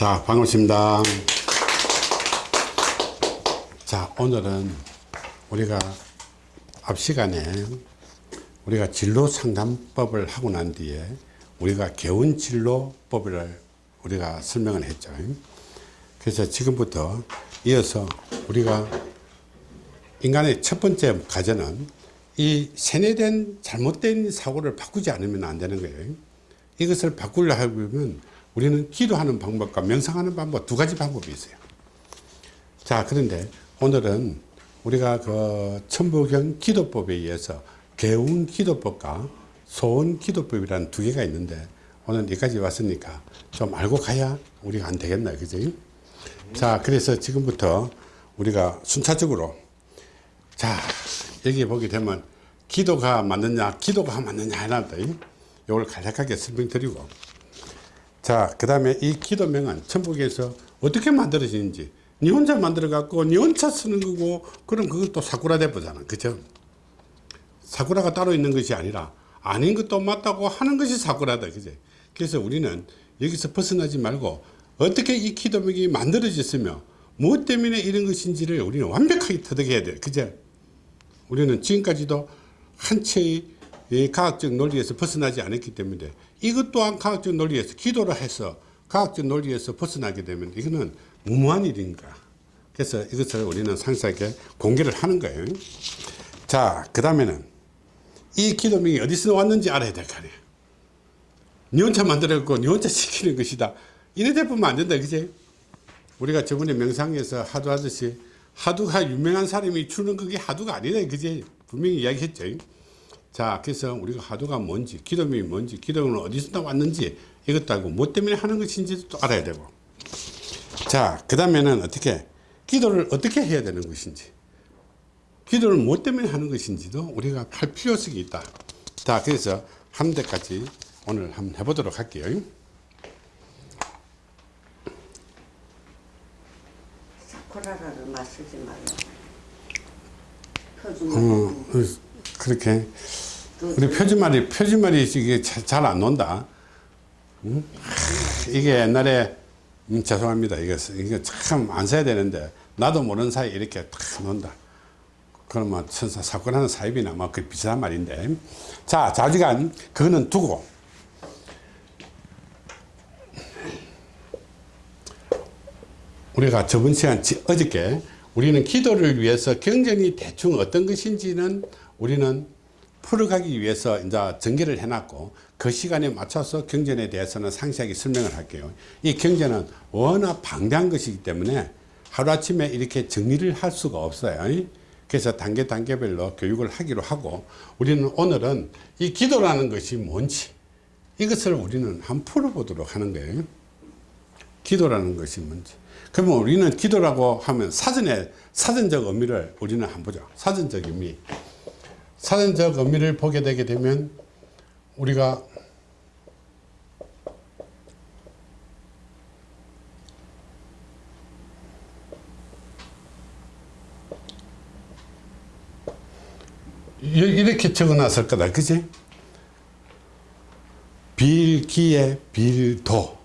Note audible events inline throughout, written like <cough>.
자, 반갑습니다. 자, 오늘은 우리가 앞 시간에 우리가 진로 상담법을 하고 난 뒤에 우리가 개운 진로법을 우리가 설명을 했죠. 그래서 지금부터 이어서 우리가 인간의 첫 번째 과제는 이 세뇌된 잘못된 사고를 바꾸지 않으면 안 되는 거예요. 이것을 바꾸려 하면 우리는 기도하는 방법과 명상하는 방법 두 가지 방법이 있어요. 자, 그런데 오늘은 우리가 그 천부경 기도법에 의해서 개운 기도법과 소원 기도법이라는 두 개가 있는데 오늘 여기까지 왔으니까 좀 알고 가야 우리가 안 되겠나, 그지? 자, 그래서 지금부터 우리가 순차적으로 자, 여기 보게 되면 기도가 맞느냐, 기도가 맞느냐 하나다. 이걸 간략하게 설명드리고 자, 그 다음에 이 기도명은 천국에서 어떻게 만들어지는지 니 혼자 만들어 갖고 니 혼자 쓰는 거고 그럼 또 사쿠라 대보잖아. 그죠? 사쿠라가 따로 있는 것이 아니라 아닌 것도 맞다고 하는 것이 사쿠라다. 그죠? 그래서 우리는 여기서 벗어나지 말고 어떻게 이 기도명이 만들어졌으며 무엇 때문에 이런 것인지를 우리는 완벽하게 터득해야 돼. 그죠? 우리는 지금까지도 한 채의 이 과학적 논리에서 벗어나지 않았기 때문에 이것 또한 과학적 논리에서 기도를 해서 과학적 논리에서 벗어나게 되면 이거는 무모한 일인가. 그래서 이것을 우리는 상세하게 공개를 하는 거예요. 자, 그 다음에는 이 기도명이 어디서 왔는지 알아야 될 거 아니에요. 니 혼자 만들었고 니 혼자 시키는 것이다. 이래 대보면 안 된다. 그지? 우리가 저번에 명상에서 하도 하듯이 하두가 유명한 사람이 주는 그게 하두가 아니다. 그지? 분명히 이야기했죠. 자, 그래서 우리가 하두가 뭔지, 기도명이 뭔지, 기도는 어디서 왔는지 이것도 알고 뭐 때문에 하는 것인지도 또 알아야 되고. 자, 그 다음에는 어떻게, 기도를 어떻게 해야 되는 것인지, 기도를 뭐 때문에 하는 것인지도 우리가 할 필요성이 있다. 자, 그래서 한 대까지 오늘 한번 해보도록 할게요. 사쿠라라를 마시지 말라. 어, 표준 그렇게. 우리 표준말이, 표준말이 이게 잘 안 논다. 응? 하, 이게 옛날에, 음, 죄송합니다. 이거, 이거 참 안 써야 되는데, 나도 모르는 사이에 이렇게 탁 논다. 그러면 천사, 사건 하는 사입이나 뭐그 비슷한 말인데. 자, 자주간, 그거는 두고. 우리가 저번 시간, 지- 어저께 우리는 기도를 위해서 경전이 대충 어떤 것인지는 우리는 풀어가기 위해서 이제 전개를 해놨고 그 시간에 맞춰서 경전에 대해서는 상세하게 설명을 할게요. 이 경전은 워낙 방대한 것이기 때문에 하루아침에 이렇게 정리를 할 수가 없어요. 그래서 단계 단계별로 교육을 하기로 하고 우리는 오늘은 이 기도라는 것이 뭔지 이것을 우리는 한번 풀어보도록 하는 거예요. 기도라는 것이 뭔지. 그러면 우리는 기도라고 하면 사전에 사전적 의미를 우리는 한번 보죠. 사전적 의미. 사전적 의미를 보게 되게 되면 우리가 이- 이렇게 적어 놨을 거다. 그지? 빌기에 빌도.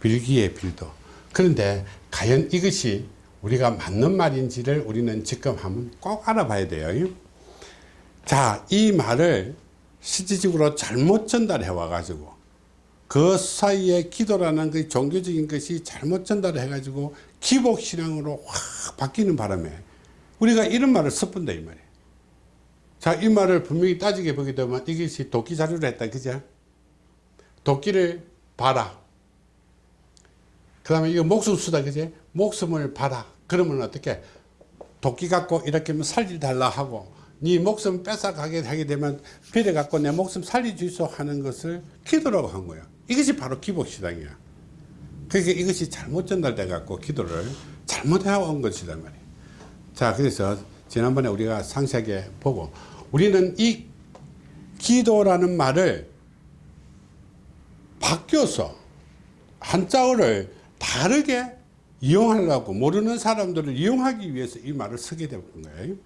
빌기에 빌도. 그런데 과연 이것이 우리가 맞는 말인지를 우리는 지금 한번 꼭 알아봐야 돼요. 자, 이 말을 실질적으로 잘못 전달해 와가지고 그 사이에 기도라는 그 종교적인 것이 잘못 전달을 해가지고 기복신앙으로 확 바뀌는 바람에 우리가 이런 말을 섞은다 이 말이에요. 자, 이 말을 분명히 따지게 보게 되면 이것이 도끼 자료를 했다. 그죠? 도끼를 봐라. 그 다음에 이거 목숨 수다. 그지? 목숨을 봐라. 그러면 어떻게? 도끼 갖고 이렇게 하면 살려달라 하고, 네 목숨 뺏어가게 하게 되면 비례 갖고 내 목숨 살려주소 하는 것을 기도라고 한 거야. 이것이 바로 기복시당이야. 그러니까 이것이 잘못 전달돼 갖고 기도를 잘못해온 것이란 말이야. 자, 그래서 지난번에 우리가 상세하게 보고 우리는 이 기도라는 말을 바뀌어서 한자어를 다르게 이용하려고 모르는 사람들을 이용하기 위해서 이 말을 쓰게 된 거예요.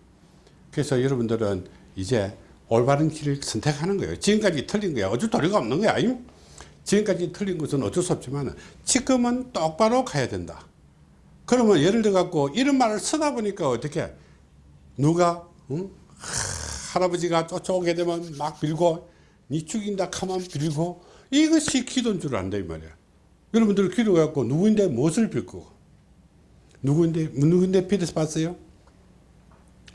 그래서 여러분들은 이제 올바른 길을 선택하는 거예요. 지금까지 틀린 거야. 어쩔 도리가 없는 거야. 지금까지 틀린 것은 어쩔 수 없지만 지금은 똑바로 가야 된다. 그러면 예를 들어 갖고 이런 말을 쓰다 보니까 어떻게 누가 응? 하, 할아버지가 쫓아오게 되면 막 빌고 니 죽인다 카만 빌고 이것이 기도인 줄 안다 이 말이야. 여러분들 기도 갖고 누구인데 무엇을 빌고 누구인데 누구인데 빌어서 봤어요?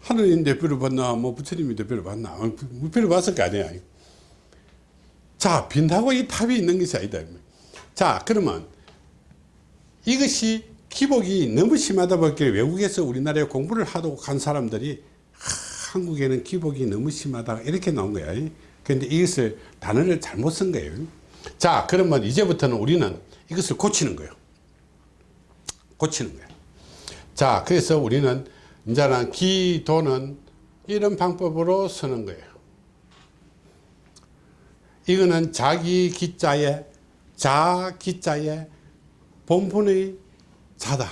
하느님 대표를 봤나 뭐 부처님이 대표를 봤나. 어, 대표를 봤을 거 아니야. 자 빈다고 이 답이 있는 것이 아니다. 자 그러면 이것이 기복이 너무 심하다 보니까 외국에서 우리나라에 공부를 하도 간 사람들이 하, 한국에는 기복이 너무 심하다. 이렇게 나온 거야. 그런데 이것을 단어를 잘못 쓴 거예요. 자 그러면 이제부터는 우리는 이것을 고치는 거예요. 고치는 거예요. 자 그래서 우리는 이제는 기도는 이런 방법으로 쓰는 거예요 이거는 자기 기자에 자 기자에 본분의 자다.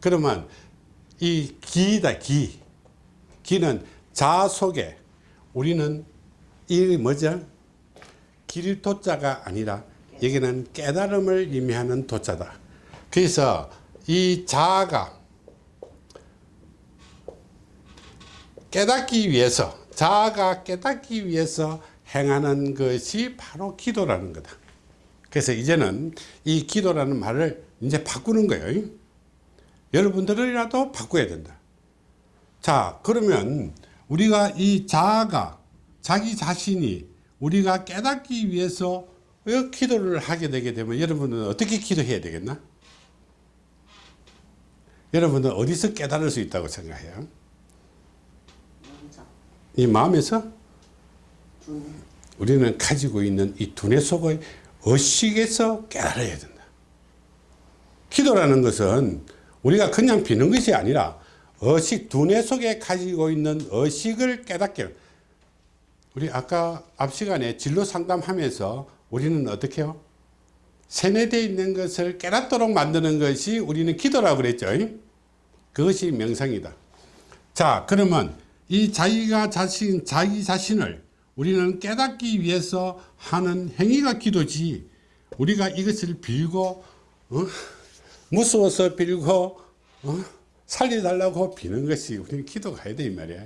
그러면 이 기다 기. 기는 자 속에 우리는 이 뭐죠? 길 도자가 아니라 여기는 깨달음을 의미하는 도자다. 그래서 이 자가 깨닫기 위해서 자아가 깨닫기 위해서 행하는 것이 바로 기도라는 거다. 그래서 이제는 이 기도라는 말을 이제 바꾸는 거예요. 여러분들이라도 바꿔야 된다. 자, 그러면 우리가 이 자아가 자기 자신이 우리가 깨닫기 위해서 기도를 하게 되게 되면 여러분은 어떻게 기도해야 되겠나? 여러분은 어디서 깨달을 수 있다고 생각해요? 이 마음에서 우리는 가지고 있는 이 두뇌 속의 의식에서 깨달아야 된다. 기도라는 것은 우리가 그냥 비는 것이 아니라 의식, 두뇌 속에 가지고 있는 의식을 깨닫게 우리 아까 앞 시간에 진로 상담하면서 우리는 어떻게 해요? 세뇌되어 있는 것을 깨닫도록 만드는 것이 우리는 기도라고 그랬죠. 그것이 명상이다. 자, 그러면 이 자기가 자신, 자기 자신을 우리는 깨닫기 위해서 하는 행위가 기도지, 우리가 이것을 빌고, 어? 무서워서 빌고, 어? 살려달라고 비는 것이 우리는 기도가 해야 돼, 이 말이야.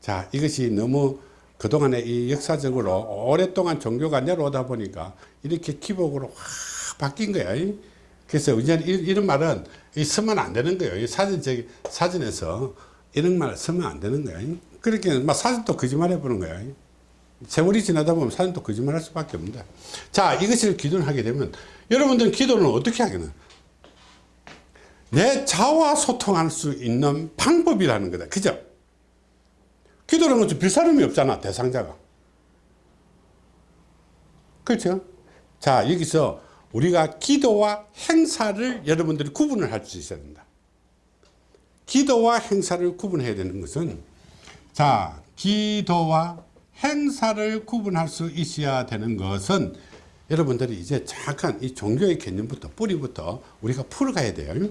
자, 이것이 너무 그동안에 이 역사적으로 오랫동안 종교가 내려오다 보니까 이렇게 기복으로 확 바뀐 거야. 그래서 이제 이런 말은 쓰면 안 되는 거예요. 저기, 사진에서 이런 말 쓰면 안 되는 거야. 그렇게 막 사진도 거짓말 해보는 거야. 세월이 지나다 보면 사진도 거짓말 할 수밖에 없는데. 자, 이것을 기도를 하게 되면 여러분들은 기도는 어떻게 하겠나? 내 자와 소통할 수 있는 방법이라는 거다. 그죠? 기도라는 것은 빌 사람이 없잖아, 대상자가. 그렇죠? 자, 여기서 우리가 기도와 행사를 여러분들이 구분을 할 수 있어야 된다. 기도와 행사를 구분해야 되는 것은 자, 기도와 행사를 구분할 수 있어야 되는 것은 여러분들이 이제 정확한 이 종교의 개념부터 뿌리부터 우리가 풀어가야 돼요.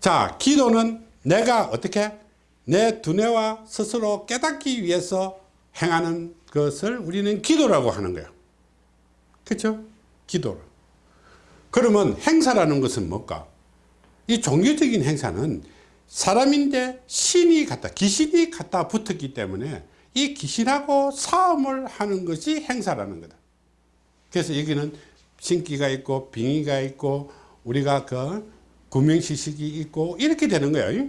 자, 기도는 내가 어떻게 내 두뇌와 스스로 깨닫기 위해서 행하는 것을 우리는 기도라고 하는 거예요. 그렇죠? 기도. 그러면 행사라는 것은 뭘까? 이 종교적인 행사는 사람인데 신이 갖다 귀신이 갖다 붙었기 때문에 이 귀신하고 싸움을 하는 것이 행사라는 거다. 그래서 여기는 신기가 있고 빙의가 있고 우리가 그 구명시식이 있고 이렇게 되는 거예요.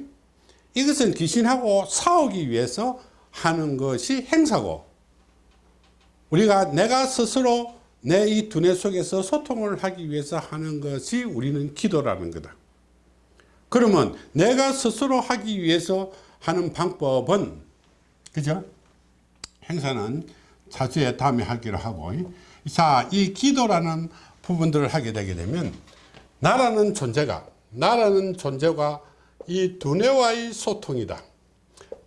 이것은 귀신하고 싸우기 위해서 하는 것이 행사고 우리가 내가 스스로 내 이 두뇌 속에서 소통을 하기 위해서 하는 것이 우리는 기도라는 거다. 그러면 내가 스스로 하기 위해서 하는 방법은 그죠? 행사는 차주에 다음에 하기로 하고 자, 이 기도라는 부분들을 하게 되게 되면 나라는 존재가 나라는 존재가 이 두뇌와의 소통이다.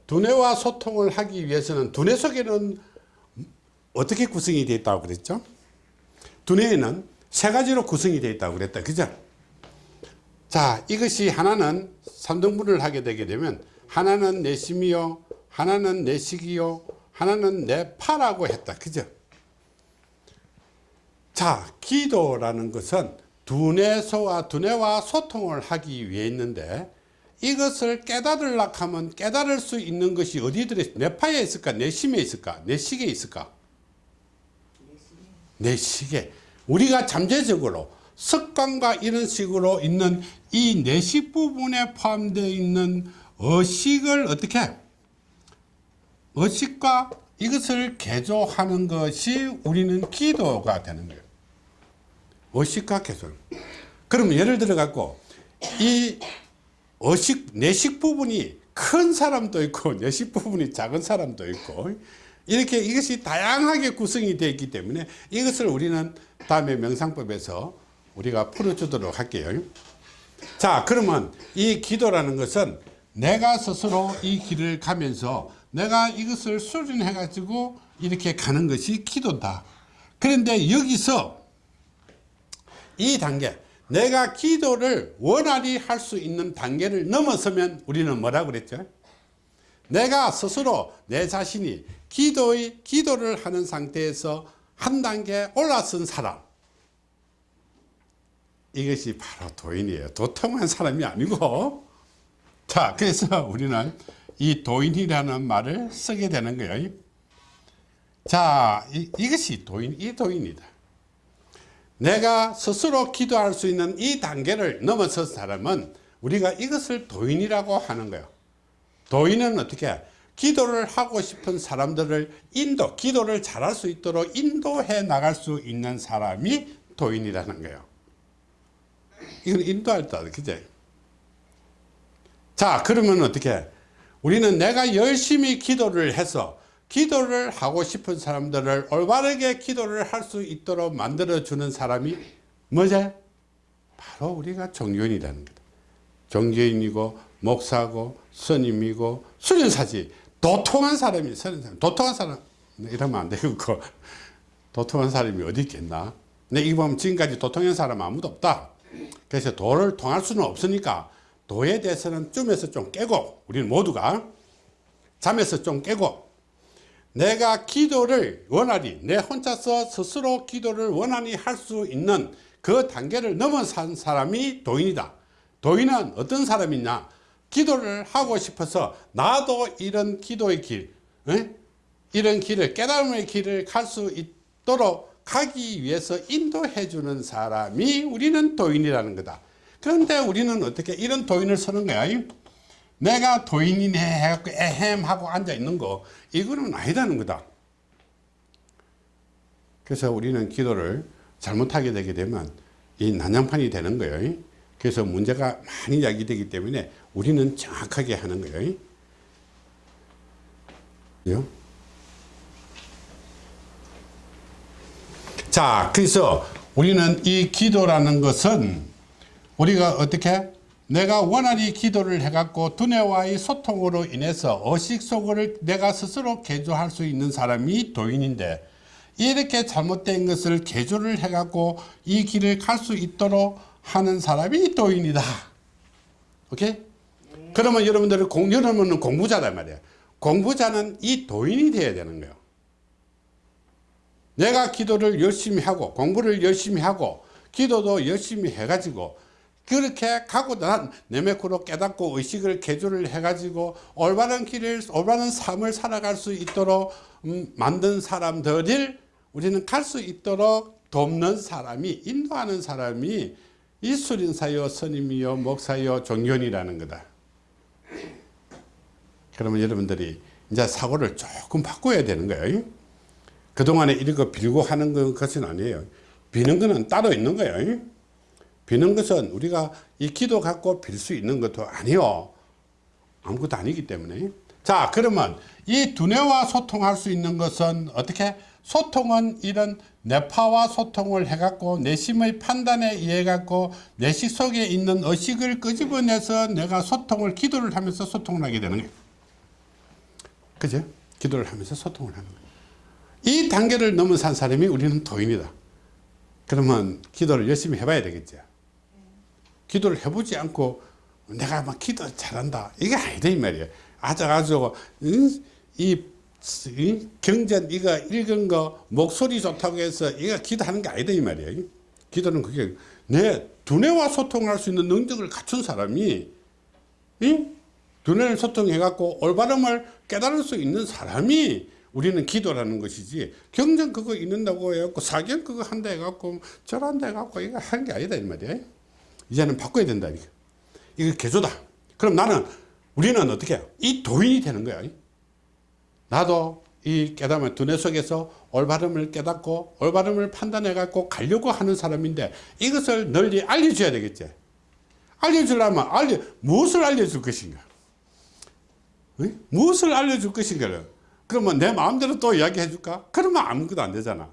두뇌와 소통을 하기 위해서는 두뇌 속에는 어떻게 구성이 되어 있다고 그랬죠? 두뇌에는 세 가지로 구성이 되어 있다고 그랬다. 그죠? 자, 이것이 하나는 3등분을 하게 되게 되면 하나는 내심이요, 하나는 내식이요, 하나는 내파라고 했다. 그죠? 자, 기도라는 것은 두뇌소와 두뇌와 소통을 하기 위해 있는데 이것을 깨달으려 하면 깨달을 수 있는 것이 어디 들어 뇌파에 있을까? 뇌심에 있을까? 뇌식에 있을까? 뇌식에. 우리가 잠재적으로 습관과 이런 식으로 있는 이 뇌식 부분에 포함되어 있는 의식을 어떻게 의식과 이것을 개조하는 것이 우리는 기도가 되는 거예요. 의식과 개조. 그러면 예를 들어 갖고 이 의식 내식 부분이 큰 사람도 있고 <laughs> 내식 부분이 작은 사람도 있고 이렇게 이것이 다양하게 구성이 되어 있기 때문에 이것을 우리는 다음에 명상법에서 우리가 풀어주도록 할게요. 자 그러면 이 기도라는 것은 내가 스스로 이 길을 가면서 내가 이것을 수련해 가지고 이렇게 가는 것이 기도다. 그런데 여기서 이 단계 내가 기도를 원활히 할 수 있는 단계를 넘어서면 우리는 뭐라 그랬죠? 내가 스스로 내 자신이 기도의 기도를 하는 상태에서 한 단계 올라선 사람 이것이 바로 도인이에요. 도통한 사람이 아니고 자 그래서 우리는 이 도인이라는 말을 쓰게 되는 거예요. 자 이, 이것이 도인 이 도인이다. 내가 스스로 기도할 수 있는 이 단계를 넘어선 사람은 우리가 이것을 도인이라고 하는 거예요. 도인은 어떻게 기도를 하고 싶은 사람들을 인도 기도를 잘할 수 있도록 인도해 나갈 수 있는 사람이 도인이라는 거예요. 이건 인도할 때 그제? 자 그러면 어떻게? 우리는 내가 열심히 기도를 해서 기도를 하고 싶은 사람들을 올바르게 기도를 할 수 있도록 만들어 주는 사람이 뭐지 바로 우리가 종교인이라는 거다. 종교인이고 목사고 스님이고 수련사지. 도통한 사람이 수련사 도통한 사람. 이러면 안 되고 도통한 사람이 어디 있겠나? 근데 이 보면 지금까지 도통한 사람 아무도 없다 그래서 도를 통할 수는 없으니까 도에 대해서는 쯤에서 좀 깨고 우리는 모두가 잠에서 좀 깨고 내가 기도를 원활히 내 혼자서 스스로 기도를 원활히 할수 있는 그 단계를 넘어선 사람이 도인이다 도인은 어떤 사람이냐 기도를 하고 싶어서 나도 이런 기도의 길 에? 이런 길을 깨달음의 길을 갈 수 있도록 가기 위해서 인도해 주는 사람이 우리는 도인이라는 거다. 그런데 우리는 어떻게 이런 도인을 쓰는 거야? 내가 도인이네 해갖고 에헴 하고 앉아 있는 거. 이거는 아니다는 거다. 그래서 우리는 기도를 잘못하게 되게 되면 이 난장판이 되는 거예요 그래서 문제가 많이 야기되기 때문에 우리는 정확하게 하는 거예요 자 그래서 우리는 이 기도라는 것은 우리가 어떻게 내가 원활히 기도를 해갖고 두뇌와의 소통으로 인해서 의식 속을 내가 스스로 개조할 수 있는 사람이 도인인데 이렇게 잘못된 것을 개조를 해갖고 이 길을 갈 수 있도록 하는 사람이 도인이다. 오케이? 그러면 여러분들은 공, 여러분은 공부자란 말이에요. 공부자는 이 도인이 되어야 되는 거예요. 내가 기도를 열심히 하고 공부를 열심히 하고 기도도 열심히 해가지고 그렇게 가고 난 내메코로 깨닫고 의식을 개조를 해가지고 올바른 길을 올바른 삶을 살아갈 수 있도록 음, 만든 사람들을 우리는 갈 수 있도록 돕는 사람이 인도하는 사람이 이 수린사요 스님이요 목사요 종견이라는 거다. 그러면 여러분들이 이제 사고를 조금 바꿔야 되는 거예요 그동안에 이런 거 빌고 하는 것은 아니에요. 비는 거는 따로 있는 거예요. 비는 것은 우리가 이 기도 갖고 빌 수 있는 것도 아니요. 아무것도 아니기 때문에. 자 그러면 이 두뇌와 소통할 수 있는 것은 어떻게? 소통은 이런 뇌파와 소통을 해갖고 내심의 판단에 의해 갖고 내식 속에 있는 의식을 끄집어내서 내가 소통을 기도를 하면서 소통을 하게 되는 거예요. 그죠? 기도를 하면서 소통을 하는 거예요 이 단계를 넘어선 사람이 우리는 도인이다. 그러면 기도를 열심히 해봐야 되겠죠 기도를 해보지 않고 내가 막 기도 잘한다. 이게 아니다 이 말이에요. 아주 아주 이이 경전 이거 읽은 거 목소리 좋다고 해서 이거 기도하는 게 아니다 이 말이에요. 기도는 그게 내 두뇌와 소통할 수 있는 능력을 갖춘 사람이 이 두뇌를 소통해 갖고 올바름을 깨달을 수 있는 사람이 우리는 기도라는 것이지 경전 그거 읽는다고 해갖고 사견 그거 한다 해갖고 절한다 해갖고 이거 하는 게 아니다 이 말이에요. 이제는 바꿔야 된다 이거. 이거 개조다. 그럼 나는 우리는 어떻게 해요? 이 도인이 되는 거야. 나도 이 깨달음을 두뇌 속에서 올바름을 깨닫고 올바름을 판단해 갖고 가려고 하는 사람인데 이것을 널리 알려줘야 되겠지 알려주려면 알려 무엇을 알려줄 것인가 어? 무엇을 알려줄 것인가 그러면 내 마음대로 또 이야기해 줄까? 그러면 아무것도 안 되잖아.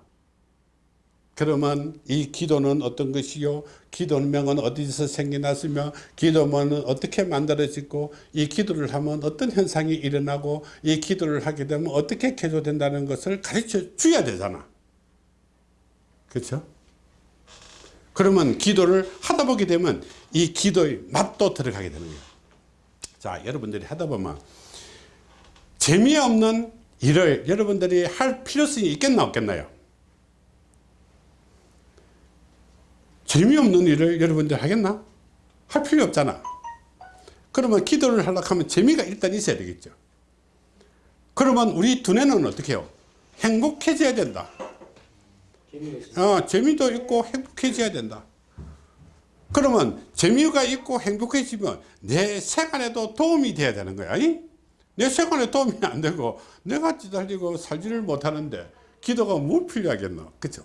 그러면 이 기도는 어떤 것이요? 기도명은 어디서 생겨났으며 기도문은 어떻게 만들어지고 이 기도를 하면 어떤 현상이 일어나고 이 기도를 하게 되면 어떻게 개조된다는 것을 가르쳐 줘야 되잖아. 그렇죠 그러면 기도를 하다 보게 되면 이 기도의 맛도 들어가게 되는 거예요. 자 여러분들이 하다 보면 재미없는 일을 여러분들이 할 필요성이 있겠나 없겠나요 재미없는 일을 여러분들 하겠나? 할 필요 없잖아. 그러면 기도를 하려고 하면 재미가 일단 있어야 되겠죠. 그러면 우리 두뇌는 어떻게 해요? 행복해져야 된다. 어, 재미도 있고 행복해져야 된다. 그러면 재미가 있고 행복해지면 내 생활에도 도움이 돼야 되는 거야. 이? 내 생활에 도움이 안 되고 내가 찌달리고 살지를 못하는데 기도가 뭘 필요하겠노? 그죠?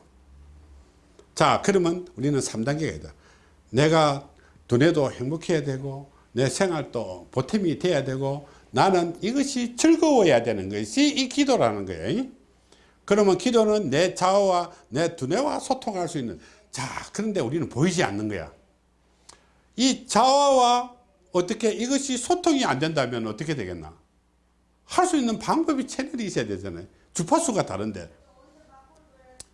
자 그러면 우리는 3단계가 있다 내가 두뇌도 행복해야 되고 내 생활도 보탬이 돼야 되고 나는 이것이 즐거워야 되는 것이 이 기도라는 거예요 그러면 기도는 내 자아와 내 두뇌와 소통할 수 있는 자 그런데 우리는 보이지 않는 거야 이 자아와 어떻게 이것이 소통이 안 된다면 어떻게 되겠나 할 수 있는 방법이 채널이 있어야 되잖아요 주파수가 다른데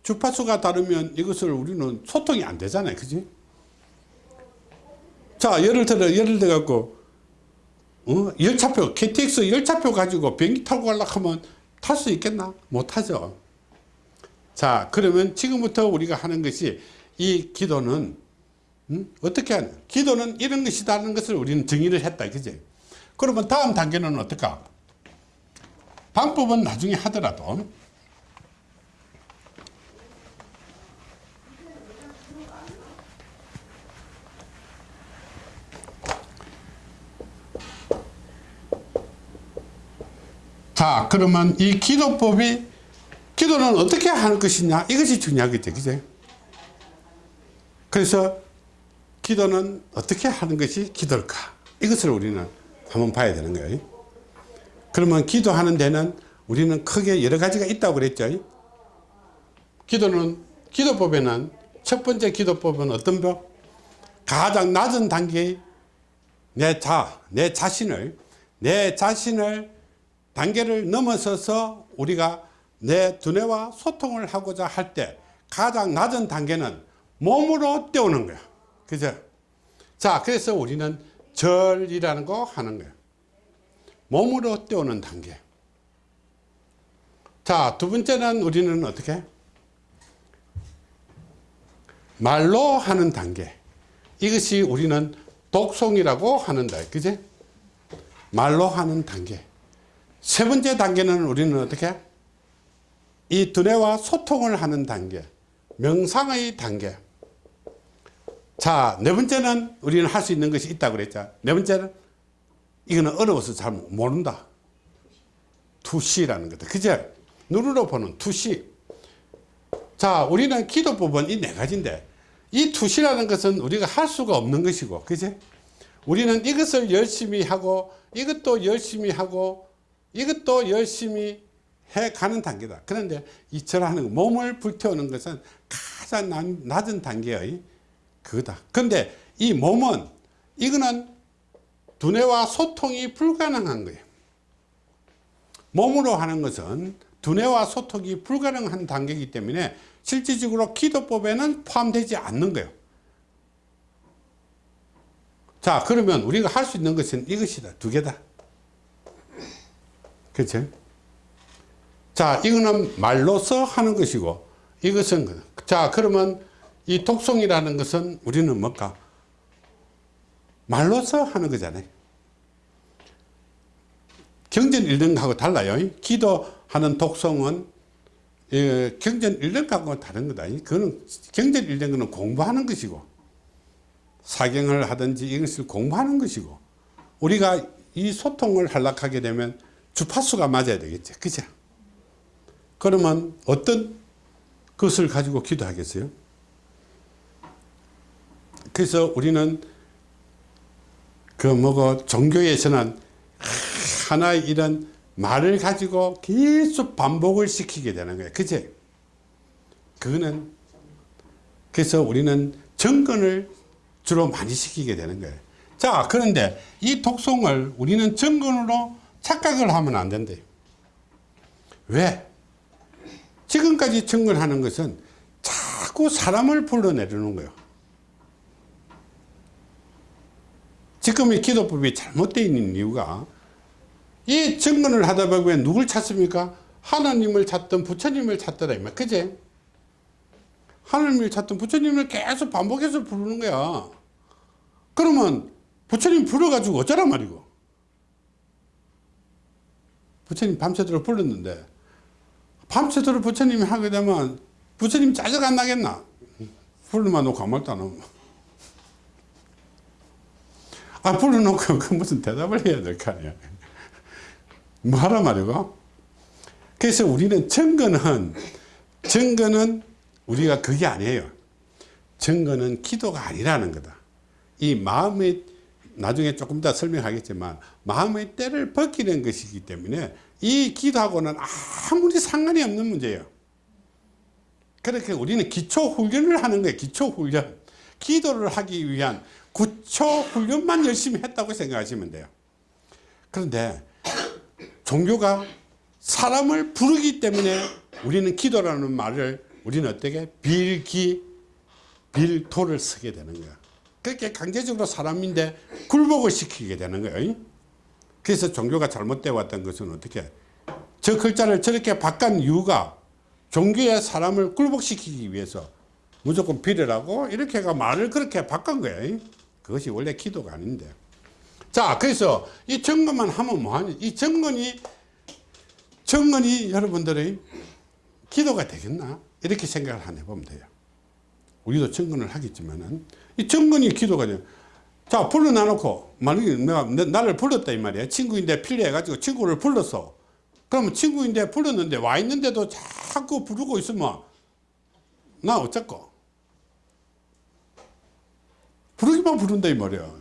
주파수가 다르면 이것을 우리는 소통이 안 되잖아요. 그지? 자, 예를 들어, 예를 들어 갖고, 어? 열차표, KTX 열차표 가지고 비행기 타고 가려고 하면 탈 수 있겠나? 못 하죠. 자, 그러면 지금부터 우리가 하는 것이 이 기도는, 음? 어떻게 하냐? 기도는 이런 것이다는 것을 우리는 정의를 했다. 그지? 그러면 다음 단계는 어떨까? 방법은 나중에 하더라도, 자 그러면 이 기도법이 기도는 어떻게 하는 것이냐? 이것이 중요하겠죠 그죠? 그래서 기도는 어떻게 하는 것이 기도일까? 이것을 우리는 한번 봐야 되는 거예요 그러면 기도하는 데는 우리는 크게 여러 가지가 있다고 그랬죠 기도는 기도법에는 첫 번째 기도법은 어떤 법 가장 낮은 단계의 내 자, 내 자신을 내 자신을 단계를 넘어서서 우리가 내 두뇌와 소통을 하고자 할 때 가장 낮은 단계는 몸으로 때우는 거야. 그죠? 자, 그래서 우리는 절이라는 거 하는 거야. 몸으로 때우는 단계. 자, 두 번째는 우리는 어떻게? 말로 하는 단계. 이것이 우리는 독송이라고 하는다. 그지? 말로 하는 단계. 세 번째 단계는 우리는 어떻게? 이 두뇌와 소통을 하는 단계. 명상의 단계. 자, 네 번째는 우리는 할 수 있는 것이 있다고 그랬죠. 네 번째는 이거는 어려워서 잘 모른다. 투시라는 거다. 그죠? 눈으로 보는 투시. 자, 우리는 기도법은 이 네 가지인데 이 투시라는 것은 우리가 할 수가 없는 것이고, 그지? 우리는 이것을 열심히 하고 이것도 열심히 하고 이것도 열심히 해 가는 단계다. 그런데 이처럼 몸을 불태우는 것은 가장 낮은 단계의 그거다. 그런데 이 몸은 이거는 두뇌와 소통이 불가능한 거예요. 몸으로 하는 것은 두뇌와 소통이 불가능한 단계이기 때문에 실질적으로 기도법에는 포함되지 않는 거예요. 자 그러면 우리가 할 수 있는 것은 이것이다. 두 개다. 그렇죠? 자, 이거는 말로써 하는 것이고, 이것은, 자, 그러면 이 독송이라는 것은 우리는 뭘까? 말로써 하는 거잖아요. 경전 읽는 거하고 달라요. 기도하는 독송은 예, 경전 읽는 거하고 다른 거다. 그거는 경전 읽는 거는 공부하는 것이고 사경을 하든지 이것을 공부하는 것이고 우리가 이 소통을 하락하게 되면 주파수가 맞아야 되겠죠. 그죠? 그러면 어떤 것을 가지고 기도하겠어요? 그래서 우리는 그 뭐고 종교에서는 하나의 이런 말을 가지고 계속 반복을 시키게 되는 거예요. 그치? 그거는 그래서 우리는 정근을 주로 많이 시키게 되는 거예요. 자, 그런데 이 독송을 우리는 정근으로 착각을 하면 안 된대요. 왜? 지금까지 정근하는 것은 자꾸 사람을 불러내려는 거예요. 지금의 기도법이 잘못되어 있는 이유가 이 정근을 하다 보면 누굴 찾습니까? 하나님을 찾던 부처님을 찾더라 이말 그제? 하나님을 찾던 부처님을 계속 반복해서 부르는 거야 그러면 부처님 불러가지고 어쩌란 말이고 부처님 밤새도록 불렀는데 밤새도록 부처님이 하게 되면 부처님 짜증 안 나겠나? 불러만 놓고 아무 말도 안 하면 아 불러놓고 그 무슨 대답을 해야 될 거 아니야. <laughs> 뭐 하란 말이고? 그래서 우리는 증거는 증거는 우리가 그게 아니에요. 증거는 기도가 아니라는 거다. 이 마음의 나중에 조금 더 설명하겠지만 마음의 때를 벗기는 것이기 때문에 이 기도하고는 아무리 상관이 없는 문제예요. 그렇게 우리는 기초 훈련을 하는 거예요. 기초 훈련. 기도를 하기 위한 구초 훈련만 열심히 했다고 생각하시면 돼요. 그런데 종교가 사람을 부르기 때문에 우리는 기도라는 말을 우리는 어떻게 빌기 빌토를 쓰게 되는 거야. 그렇게 강제적으로 사람인데 굴복을 시키게 되는 거예요. 그래서 종교가 잘못되어 왔던 것은 어떻게 저 글자를 저렇게 바꾼 이유가 종교의 사람을 굴복시키기 위해서 무조건 빌으라고 이렇게가 말을 그렇게 바꾼 거예요 그것이 원래 기도가 아닌데. 자 그래서 이 점검만 하면 뭐하니? 이 점검이 점검이 여러분들의 기도가 되겠나? 이렇게 생각을 한번 해보면 돼요. 우리도 점검을 하겠지만은 이 점검이 기도가 돼요. 자 불러놔놓고 만약에 내가 나를 불렀다 이 말이야. 친구인데 필요해가지고 친구를 불렀어 그러면 친구인데 불렀는데 와 있는데도 자꾸 부르고 있으면 나 어쩌고 부르기만 부른다 이 말이야.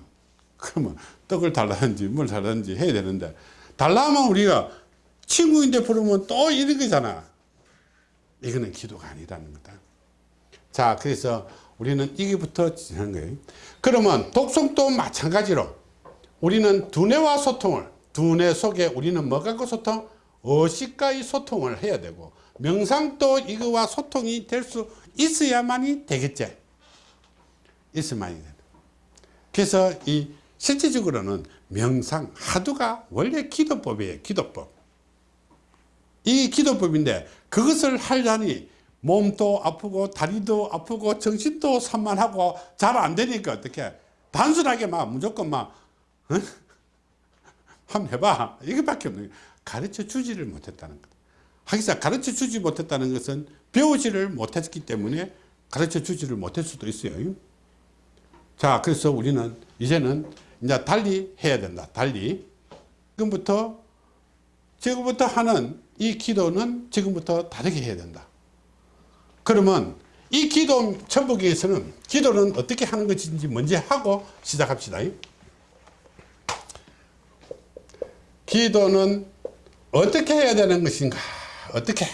그러면 떡을 달라든지 뭘 달라든지 해야 되는데 달라면 우리가 친구인데 부르면 또 이런 거잖아. 이거는 기도가 아니라는 거다. 자 그래서 우리는 이게부터 지는 거예요. 그러면 독성도 마찬가지로 우리는 두뇌와 소통을 두뇌 속에 우리는 뭐 갖고 소통? 의식과의 소통을 해야 되고 명상도 이거와 소통이 될 수 있어야만이 되겠지. 있어야만이 된다 그래서 이 실질적으로는 명상 하두가 원래 기도법이에요 기도법. 이 기도법인데 그것을 하려니 몸도 아프고 다리도 아프고 정신도 산만하고 잘 안 되니까 어떻게 단순하게 막 무조건 막 어? <laughs> 한번 해봐. 이것밖에 없는. 가르쳐 주지를 못했다는 것 하기사 가르쳐 주지 못했다는 것은 배우지를 못했기 때문에 가르쳐 주지를 못할 수도 있어요 자 그래서 우리는 이제는 이제 달리 해야 된다 달리. 지금부터 지금부터 하는 이 기도는 지금부터 다르게 해야 된다. 그러면 이 기도 천북에서는 기도는 어떻게 하는 것인지 먼저 하고 시작합시다. 기도는 어떻게 해야 되는 것인가? 어떻게?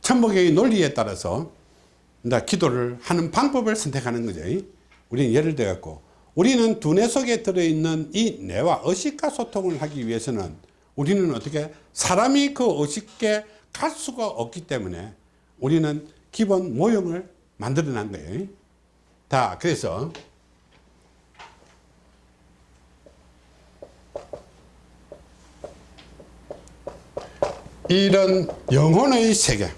천북의 논리에 따라서 기도를 하는 방법을 선택하는 거죠. 우리는 예를 들어 갖고 우리는 두뇌 속에 들어있는 이 뇌와 의식과 소통을 하기 위해서는 우리는 어떻게 사람이 그 의식에 갈 수가 없기 때문에 우리는 기본 모형을 만들어 난 거예요. 자 그래서 이런 영혼의 세계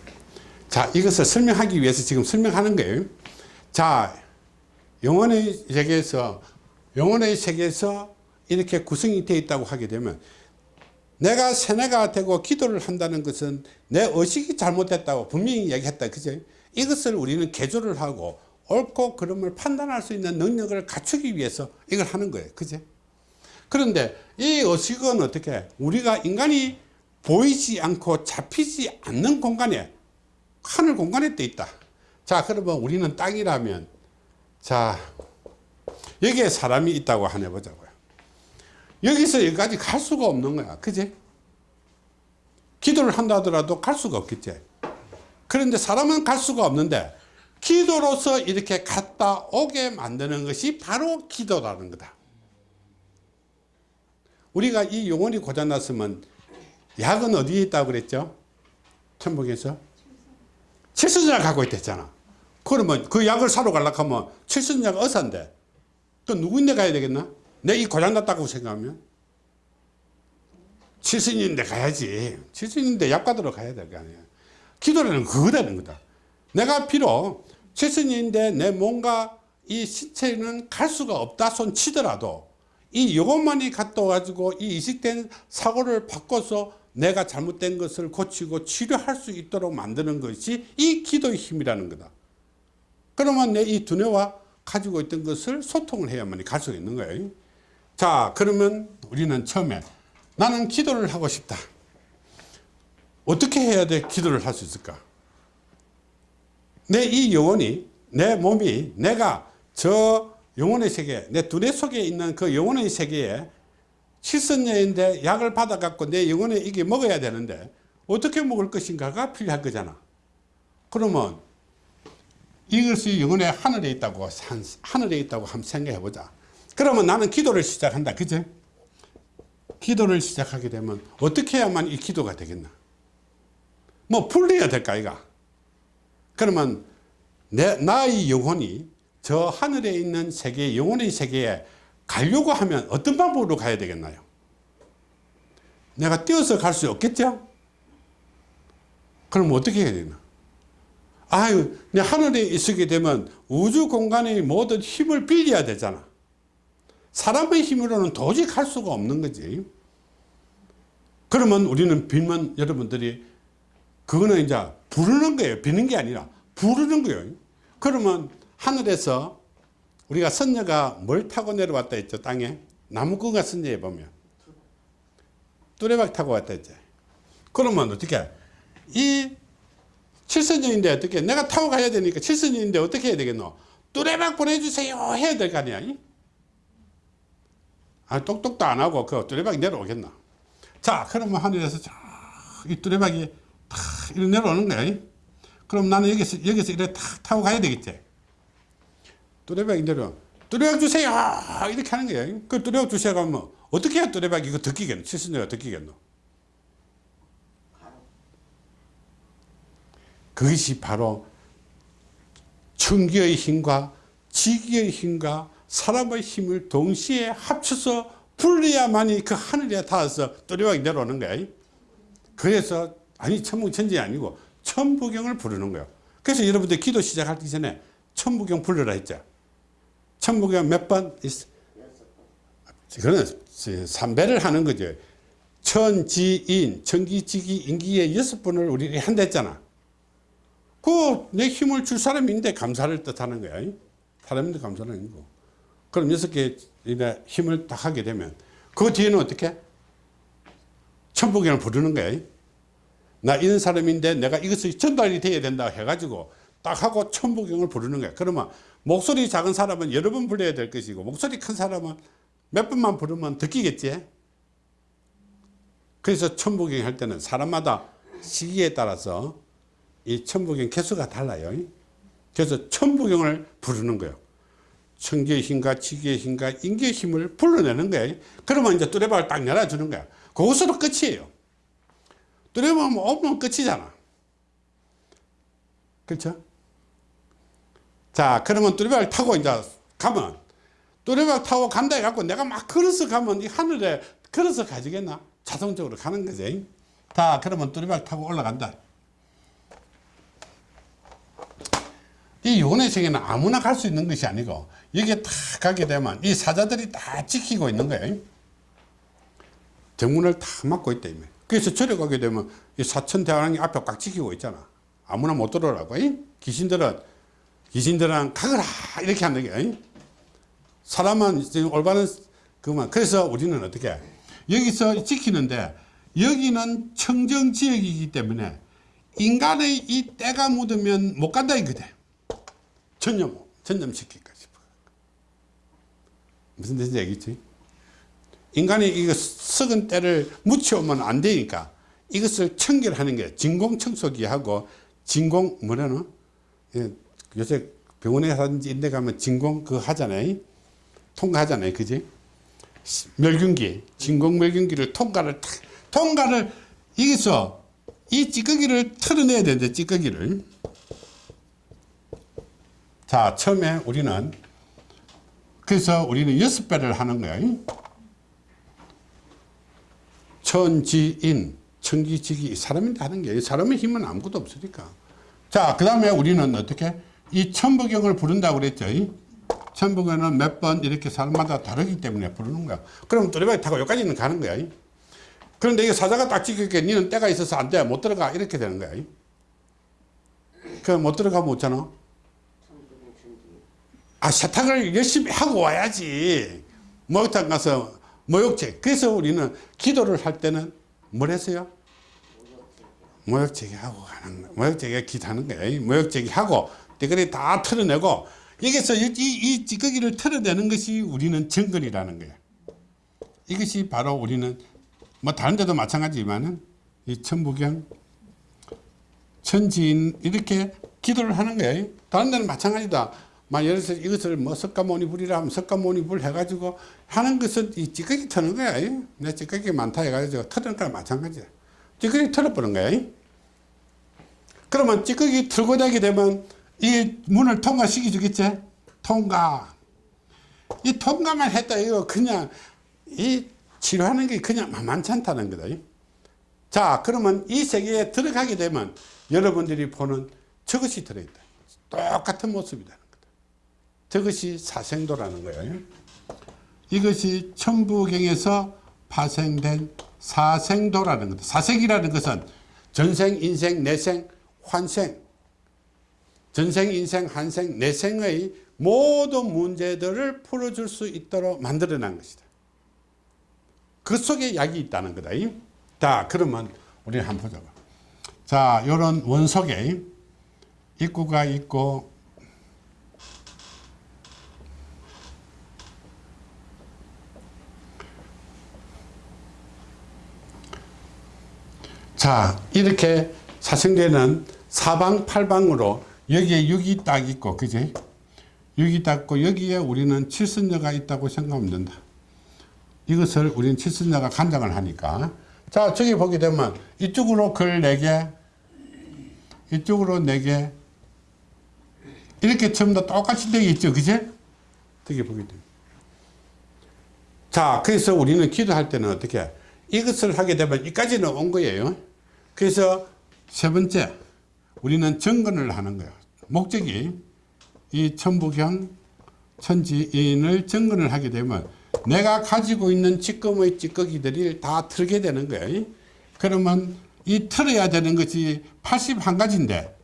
자 이것을 설명하기 위해서 지금 설명하는 거예요. 자 영혼의 세계에서 영혼의 세계에서 이렇게 구성이 되어 있다고 하게 되면 내가 세뇌가 되고 기도를 한다는 것은 내 의식이 잘못됐다고 분명히 얘기했다. 그죠? 이것을 우리는 개조를 하고 옳고 그름을 판단할 수 있는 능력을 갖추기 위해서 이걸 하는 거예요. 그죠? 그런데 이 의식은 어떻게 우리가 인간이 보이지 않고 잡히지 않는 공간에 하늘 공간에 떠 있다. 자 그러면 우리는 땅이라면 자 여기에 사람이 있다고 하나 보자고요. 여기서 여기까지 갈 수가 없는 거야. 그지? 기도를 한다 하더라도 갈 수가 없겠지. 그런데 사람은 갈 수가 없는데 기도로서 이렇게 갔다 오게 만드는 것이 바로 기도라는 거다. 우리가 이 영혼이 고장났으면 약은 어디에 있다고 그랬죠? 천국에서 칠순약 갖고 있댔잖아. 그러면 그 약을 사러 가려고 하면 칠순약 의사인데? 또 누구인데 가야 되겠나? 내 이 고장났다고 생각하면? 칠순인데 가야지. 칠순인데 약 받으러 가야 될 거 아니야. 기도라는 그거라는 거다. 내가 비록 칠순인데 내 몸과 이 신체는 갈 수가 없다 손 치더라도 이 요것만이 갖다 가지고 이 이식된 사고를 바꿔서 내가 잘못된 것을 고치고 치료할 수 있도록 만드는 것이 이 기도의 힘이라는 거다. 그러면 내 이 두뇌와 가지고 있던 것을 소통을 해야만 갈수 있는 거예요. 자 그러면 우리는 처음에 나는 기도를 하고 싶다. 어떻게 해야 돼? 기도를 할 수 있을까? 내 이 영혼이 내 몸이 내가 저 영혼의 세계 내 두뇌 속에 있는 그 영혼의 세계에 칠선녀인데 약을 받아 갖고 내 영혼에 이게 먹어야 되는데 어떻게 먹을 것인가가 필요할 거잖아. 그러면 이것이 영혼의 하늘에 있다고 한- 하늘에 있다고 한번 생각해 보자. 그러면 나는 기도를 시작한다. 그죠 기도를 시작하게 되면 어떻게 해야만 이 기도가 되겠나? 뭐 풀려야 될까 이가? 그러면 내 나의 영혼이 저 하늘에 있는 세계 영혼의 세계에 가려고 하면 어떤 방법으로 가야 되겠나요? 내가 뛰어서 갈 수 없겠죠? 그럼 어떻게 해야 되나? 아유 내 하늘에 있게 되면 우주 공간의 모든 힘을 빌려야 되잖아. 사람의 힘으로는 도저히 갈 수가 없는 거지. 그러면 우리는 빌면 여러분들이 그거는 이제 부르는 거예요. 비는 게 아니라 부르는 거예요. 그러면 하늘에서 우리가 선녀가 뭘 타고 내려왔다 했죠 땅에? 나무꾼가 선녀에 보면. 뚜레박 타고 왔다 했죠. 그러면 어떻게? 이 칠선녀인데 어떻게? 내가 타고 가야 되니까 칠선녀인데 어떻게 해야 되겠노? 뚜레박 보내주세요 해야 될 거 아니야 아 똑똑도 안 하고 그 뚜레박이 내려오겠나? 자 그러면 하늘에서 이 뚜레박이 탁 이렇게 내려오는 거야 그럼 나는 여기서 여기서 이렇게 탁 타고 가야 되겠지 뚜레박이 내려 뚜레박 주세요! 이렇게 하는 거야 그 뚜레박 주세요 가면 어떻게 해야 뚜레박이 이거 듣기겠노? 칠순녀가 듣기겠노? 그것이 바로 천기의 힘과 지기의 힘과 사람의 힘을 동시에 합쳐서 불려야만이 그 하늘에 닿아서 뚜레박이 내려오는 거야 그래서 아니 천부천지 아니고 천부경을 부르는 거예요. 그래서 여러분들 기도 시작하기 전에 천부경 부르라 했죠 천부경 몇 번? 그거는 삼배를 하는 거죠. 천지인 천기지기 인기의 여섯 번을 우리 한다 했잖아. 그 내 힘을 줄 사람인데 감사를 뜻하는 거야. 사람인데 하는 거 그럼 여섯 개 힘을 딱 하게 되면 그 뒤에는 어떻게? 천부경을 부르는 거야. 나 이런 사람인데 내가 이것이 전달이 돼야 된다 해가지고 딱 하고 천부경을 부르는 거야. 그러면 목소리 작은 사람은 여러 번 불러야 될 것이고 목소리 큰 사람은 몇 번만 부르면 듣기겠지? 그래서 천부경 할 때는 사람마다 시기에 따라서 이 천부경 개수가 달라요. 그래서 천부경을 부르는 거예요. 천기의 힘과 지기의 힘과 인기의 힘을 불러내는 거예요. 그러면 이제 뚜레박을 딱 열어주는 거야. 그것으로 끝이에요. 뚜레박 오면 끝이잖아. 그렇죠 자 그러면 뚜레박을 타고 이제 가면 뚜레박 타고 간다 해갖고 내가 막 걸어서 가면 이 하늘에 걸어서 가지겠나 자동적으로 가는 거지 자, 그러면 뚜리박 타고 올라간다. 이 요원회생에는 아무나 갈 수 있는 것이 아니고 여기에 딱 가게 되면 이 사자들이 다 지키고 있는 거예요. 정문을 다 막고 있다. 이미. 그래서 절에 가게 되면 이 사천 대왕이 앞에 꽉 지키고 있잖아. 아무나 못 들어오라고. 이? 귀신들은 귀신들은 가거라 이렇게 하는 게 지금 올바른 그만. 그래서 우리는 어떻게 여기서 지키는데 여기는 청정 지역이기 때문에 인간의 이 때가 묻으면 못 간다 이거대. 전념 전념시킬까 싶어. 무슨 뜻인지 알겠지? 인간이 이거 썩은 때를 묻혀오면 안 되니까 이것을 청결하는 게 진공청소기 하고 진공 뭐라노? 예, 요새 병원에 하든지 인데 가면 진공 그거 하잖아요. 통과하잖아요. 그지? 멸균기, 진공 멸균기를 통과를 탁, 통과를 여기서 이 찌꺼기를 털어내야 되는데 찌꺼기를 자 처음에 우리는 그래서 우리는 여섯 배를 하는 거예요. 천지인, 천기지기 사람인데 하는 게 사람의 힘은 아무것도 없으니까. 자, 그 다음에 우리는 어떻게 이 천부경을 부른다고 그랬죠. 천부경은 몇 번 이렇게 사람마다 다르기 때문에 부르는 거야. 그럼 또리바이 타고 여기까지는 가는 거야. 그런데 이게 사자가 딱 지킬게 니는 때가 있어서 안 돼. 못 들어가. 이렇게 되는 거야. 그못 들어가면 어쩌나? 아, 세탁을 열심히 하고 와야지. 목욕탕 가서 모욕제. 그래서 우리는 기도를 할 때는 뭘 했어요? 모욕제기 하고 가는 거야. 모욕제기가 기도하는 거야. 모욕제기 하고, 띠거리 다 털어내고, 여기서 이, 이, 이 찌꺼기를 털어내는 것이 우리는 정근이라는 거야. 이것이 바로 우리는, 뭐 다른 데도 마찬가지지만은, 이 천부경, 천지인, 이렇게 기도를 하는 거예요. 다른 데는 마찬가지다. 막 예를 들어서 이것을 뭐 석가모니 불이라 하면 석가모니 불 해가지고 하는 것은 이 찌꺼기 터는 거야. 내 찌꺼기 많다 해가지고 터는 거랑 마찬가지야. 찌꺼기 털어버린 거야. 그러면 찌꺼기 털고 나게 되면 이 문을 통과시켜 주겠지? 통과. 이 통과만 했다 이거 그냥 이 치료하는 게 그냥 만만치 않다는 거다. 자 그러면 이 세계에 들어가게 되면 여러분들이 보는 저것이 들어있다. 똑같은 모습이라는 거다. 저것이 사생도라는 거예요. 이것이 천부경에서 파생된 사생도라는 거다. 사생이라는 것은 전생, 인생, 내생, 환생, 전생, 인생, 한생, 내생의 모든 문제들을 풀어줄 수 있도록 만들어낸 것이다. 그 속에 약이 있다는 거다. 자, 그러면 우리 한번 보자. 자, 요런 원석에 입구가 있고, 자, 이렇게 사생대는 사방팔방으로 여기에 6이 딱 있고, 그지? 6이 딱 있고, 여기에 우리는 칠순녀가 있다고 생각하면 된다. 이것을 우리는 칠순녀가 간장을 하니까. 자, 저기 보게 되면 이쪽으로 글 4개, 이쪽으로 4개, 이렇게 전부 다 똑같이 되어 있죠. 그제? 어떻게 보게 됩니다. 자, 그래서 우리는 기도할 때는 어떻게? 이것을 하게 되면 이까지는 온 거예요. 그래서 세 번째, 우리는 정근을 하는 거예요. 목적이 이 천부경, 천지인을 정근을 하게 되면 내가 가지고 있는 찌꺼의 찌꺼기들이 다 털게 되는 거예요. 그러면 이 털어야 되는 것이 81가지인데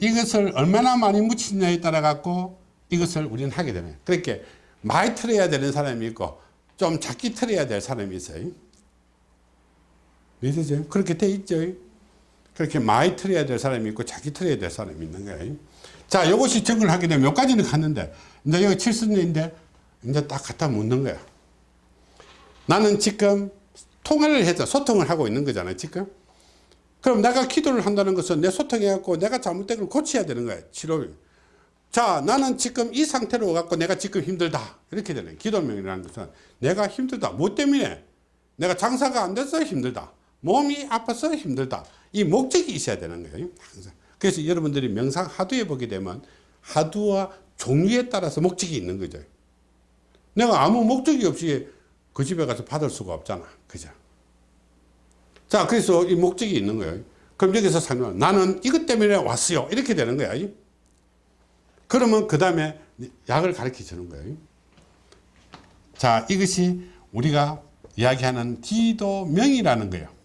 이것을 얼마나 많이 묻히느냐에 따라 갖고 이것을 우리는 하게 되는 그렇게 많이 털어야 되는 사람이 있고 좀 작게 털어야 될 사람이 있어요. 이해되죠? 그렇게 돼 있죠. 그렇게 많이 털어야 될 사람이 있고 작게 털어야 될 사람이 있는 거예요. 자, 이것이 정을 하게 되면 몇 가지는 갔는데 이제 여기 칠순인데 이제 딱 갖다 묻는 거야. 나는 지금 통화를 해서 소통을 하고 있는 거잖아요. 지금. 그럼 내가 기도를 한다는 것은 내 소통해갖고 내가 잘못된 걸 고쳐야 되는 거야. 치료. 자, 나는 지금 이 상태로 갖고 내가 지금 힘들다. 이렇게 되는 기도명이라는 것은 내가 힘들다. 뭐 때문에? 내가 장사가 안 돼서 힘들다. 몸이 아파서 힘들다. 이 목적이 있어야 되는 거예요. 항상. 그래서 여러분들이 명상 하두에 보게 되면 하두와 종류에 따라서 목적이 있는 거죠. 내가 아무 목적이 없이 그 집에 가서 받을 수가 없잖아. 그죠? 자, 그래서 이 목적이 있는 거예요. 그럼 여기서 상관 나는 이것 때문에 왔어요. 이렇게 되는 거야. 그러면 그 다음에 약을 가르쳐 주는 거예요. 자, 이것이 우리가 이야기하는 기도명이라는 거예요.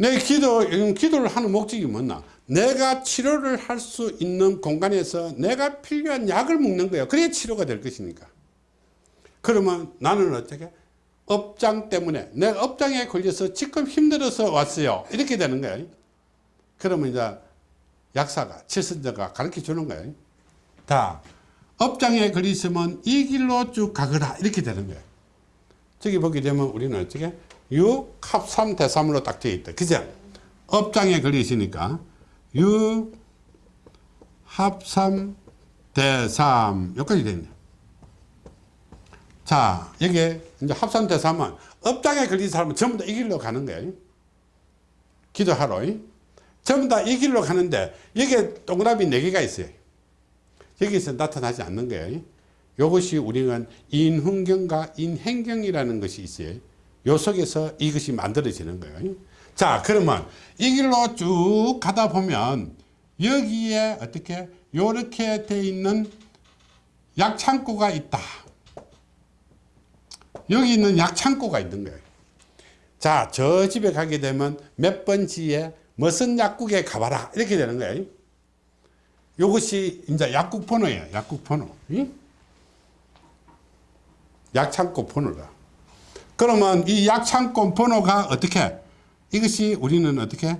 내 기도, 기도를 하는 목적이 뭐냐? 내가 치료를 할 수 있는 공간에서 내가 필요한 약을 먹는 거예요. 그래야 치료가 될 것이니까. 그러면 나는 어떻게? 업장 때문에 내가 업장에 걸려서 지금 힘들어서 왔어요. 이렇게 되는 거예요. 그러면 이제 약사가, 칠선자가 가르쳐 주는 거예요. 다 업장에 걸리시면 이 길로 쭉 가거라. 이렇게 되는 거예요. 저기 보게 되면 우리는 어떻게? 6, 합 3, 대 3으로 딱 되어 있다. 그죠? 업장에 걸리시니까 6, 합 3, 대 3. 여기까지 되네. 자, 여기 이제 합산 대 3은 업장에 걸린 사람은 전부 다 이 길로 가는 거예요. 기도하러. 전부 다 이 길로 가는데 여기에 동그라미 4개가 있어요. 여기서 나타나지 않는 거예요. 이것이 우리는 인훈경과 인행경이라는 것이 있어요. 요 속에서 이것이 만들어지는 거예요. 자, 그러면 이 길로 쭉 가다 보면 여기에 어떻게 요렇게 돼 있는 약창고가 있다. 여기 있는 약창고가 있는 거예요. 자, 저 집에 가게 되면 몇 번지에 무슨 약국에 가봐라. 이렇게 되는 거예요. 요것이 이제 약국 번호예요. 약국 번호. 응? 약창고 번호다. 그러면 이 약창고 번호가 어떻게? 이것이 우리는 어떻게?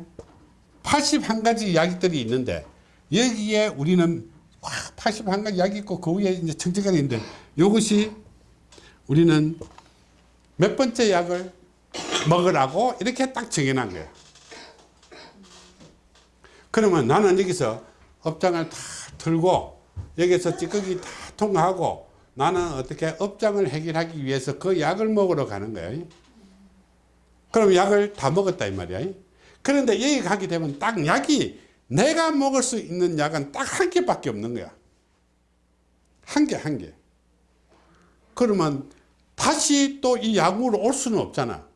81가지 약들이 있는데 여기에 우리는 와, 81가지 약이 있고 그 위에 이제 청정관이 있는데 이것이 우리는 몇 번째 약을 먹으라고 이렇게 딱 정해놓은 거예요. 그러면 나는 여기서 업장을 다 들고 여기서 찌꺼기 다 통과하고 나는 어떻게 업장을 해결하기 위해서 그 약을 먹으러 가는 거예요. 그럼 약을 다 먹었다 이 말이야. 그런데 여기 가게 되면 딱 약이 내가 먹을 수 있는 약은 딱 한 개밖에 없는 거야. 한 개, 한 개. 그러면 다시 또 이 약으로 올 수는 없잖아.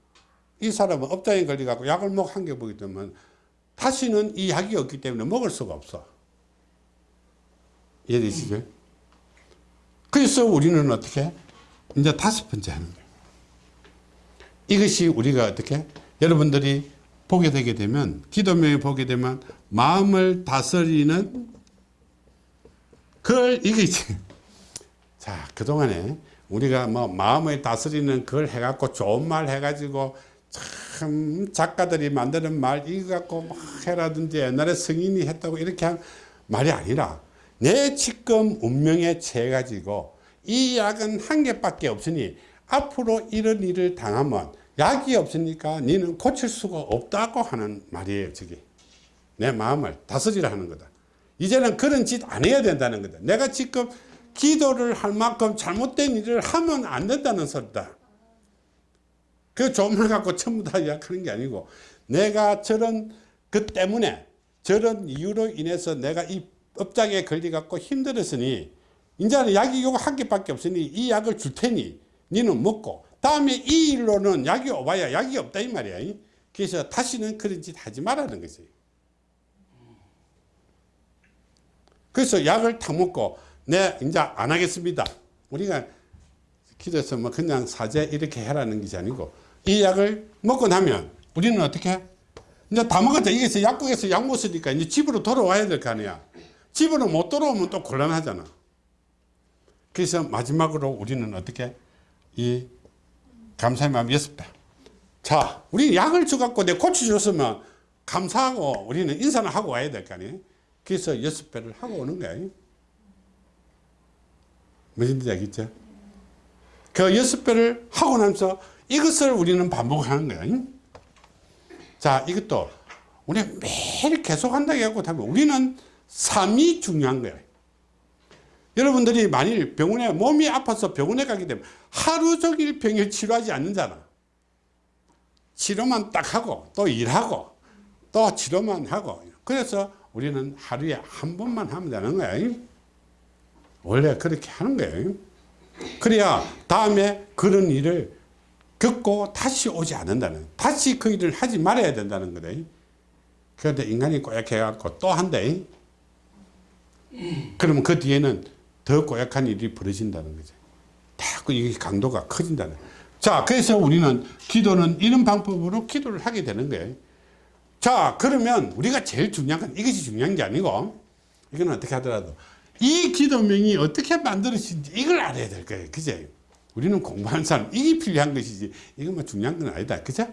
이 사람은 업장에 걸려갖고 약을 먹 한 개 보기 때문에 다시는 이 약이 없기 때문에 먹을 수가 없어. 이해되시죠? 그래서 우리는 어떻게? 이제 다섯 번째 하는 거예요. 이것이 우리가 어떻게? 여러분들이 보게 되게 되면, 기도명에 보게 되면, 마음을 다스리는, 그걸, 이게, <laughs> 자, 그동안에 우리가 뭐 마음을 다스리는 그걸 해갖고 좋은 말 해가지고 참 작가들이 만드는 말 이거 갖고 막 해라든지 옛날에 성인이 했다고 이렇게 한 말이 아니라 내 지금 운명에 처해 가지고 이 약은 한 개밖에 없으니 앞으로 이런 일을 당하면 약이 없으니까 너는 고칠 수가 없다고 하는 말이에요 저게. 내 마음을 다스리라 하는 거다. 이제는 그런 짓 안 해야 된다는 거다. 내가 지금 기도를 할 만큼 잘못된 일을 하면 안 된다는 소리다. 그말 갖고 전부 다 약하는 게 아니고 내가 저런 그 때문에 저런 이유로 인해서 내가 이 업장에 걸려 갖고 힘들었으니 이제는 약이 요거 한 개밖에 없으니 이 약을 줄 테니 니는 먹고 다음에 이 일로는 약이 오봐야 약이 없다 이 말이야. 그래서 다시는 그런 짓 하지 말라는 거지. 그래서 약을 다 먹고 네 이제 안 하겠습니다. 우리가 기도해서 뭐 그냥 사제 이렇게 해라는 것이 아니고 이 약을 먹고 나면 우리는 어떻게? 이제 다 먹었다. 이게 약국에서 약 먹었으니까 이제 집으로 돌아와야 될 거 아니야 집으로 못 돌아오면 또 곤란하잖아 그래서 마지막으로 우리는 어떻게 이 감사의 마음 배. 자, 우리 약을 주갖고 내 고쳐줬으면 감사하고 우리는 인사를 하고 와야 될 거 아니에요? 그래서 여섯 배를 하고 오는 거예요. 무슨 뜻 알겠죠? 그 여섯 배를 하고 나서 이것을 우리는 반복하는 거예요. 자, 이것도 우리 매일 계속 한다고 하고 우리는 삶이 중요한 거예요. 여러분들이 만일 병원에 몸이 아파서 병원에 가게 되면 하루 종일 병을 치료하지 않는잖아. 치료만 딱 하고 또 일하고 또 치료만 하고 그래서 우리는 하루에 한 번만 하면 되는 거야. 원래 그렇게 하는 거예요. 그래야 다음에 그런 일을 겪고 다시 오지 않는다는 다시 그 일을 하지 말아야 된다는 거다 그런데 인간이 꼬약해 갖고 또 한대 그러면 그 뒤에는 더 꼬약한 일이 벌어진다는 거죠. 자꾸 이게 강도가 커진다는 자 그래서 우리는 기도는 이런 방법으로 기도를 하게 되는 거예요. 자 그러면 우리가 제일 중요한 건 이것이 중요한 게 아니고 이건 어떻게 하더라도 이 기도명이 어떻게 만들어진지 이걸 알아야 될 거예요. 그제 우리는 공부하는 사람 이게 필요한 것이지 이건 뭐 중요한 건 아니다. 그죠?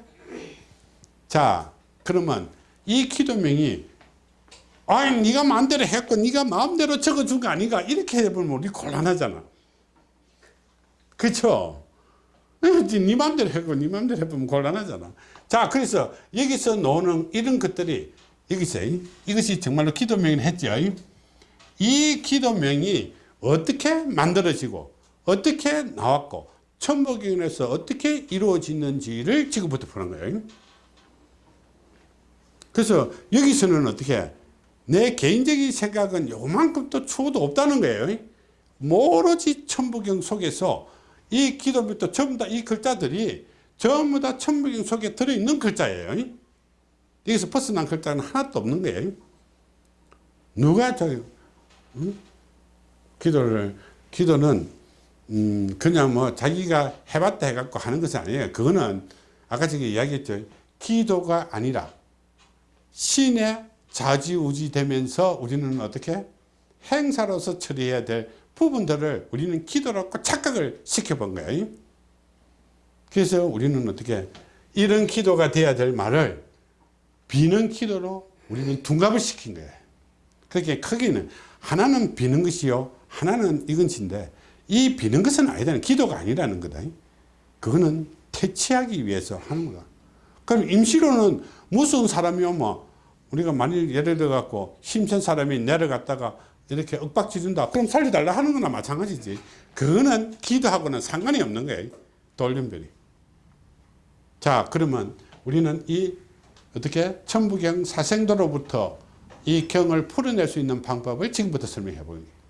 자 그러면 이 기도명이 아니 네가 마음대로 했고 네가 마음대로 적어준 거 아니가? 이렇게 해보면 우리 곤란하잖아. 그쵸? 네 마음대로 했고 네 마음대로 해보면 곤란하잖아. 자 그래서 여기서 나오는 이런 것들이 여기서 이것이 정말로 기도명이 했죠. 이 기도명이 어떻게 만들어지고 어떻게 나왔고 천부경에서 어떻게 이루어지는지를 지금부터 푸는 거예요. 그래서 여기서는 어떻게 내 개인적인 생각은 요만큼도 추호도 없다는 거예요. 오로지 천부경 속에서 이 기도부터 전부 다 이 글자들이 전부 다 천부경 속에 들어있는 글자예요. 여기서 벗어난 글자는 하나도 없는 거예요. 누가 저 응? 기도를 기도는 음 그냥 뭐 자기가 해봤다 해갖고 하는 것은 아니에요. 그거는 아까 저기 이야기했죠. 기도가 아니라 신의 자지우지 되면서 우리는 어떻게 행사로서 처리해야 될 부분들을 우리는 기도라고 착각을 시켜본 거예요. 그래서 우리는 어떻게 이런 기도가 돼야 될 말을 비는 기도로 우리는 둔갑을 시킨 거예요. 그렇게 크게는 하나는 비는 것이요 하나는 이건인데 이 비는 것은 아니다. 기도가 아니라는 거다. 그거는 퇴치하기 위해서 하는 거다. 그럼 임시로는 무서운 사람이 오면 우리가 만일 예를 들어 갖고 힘센 사람이 내려갔다가 이렇게 윽박지른다 그럼 살려달라 하는 거나 마찬가지지. 그거는 기도하고는 상관이 없는 거예요 돌림별이. 자 그러면 우리는 이 어떻게 천부경 사생도로부터 이 경을 풀어낼 수 있는 방법을 지금부터 설명해 거예요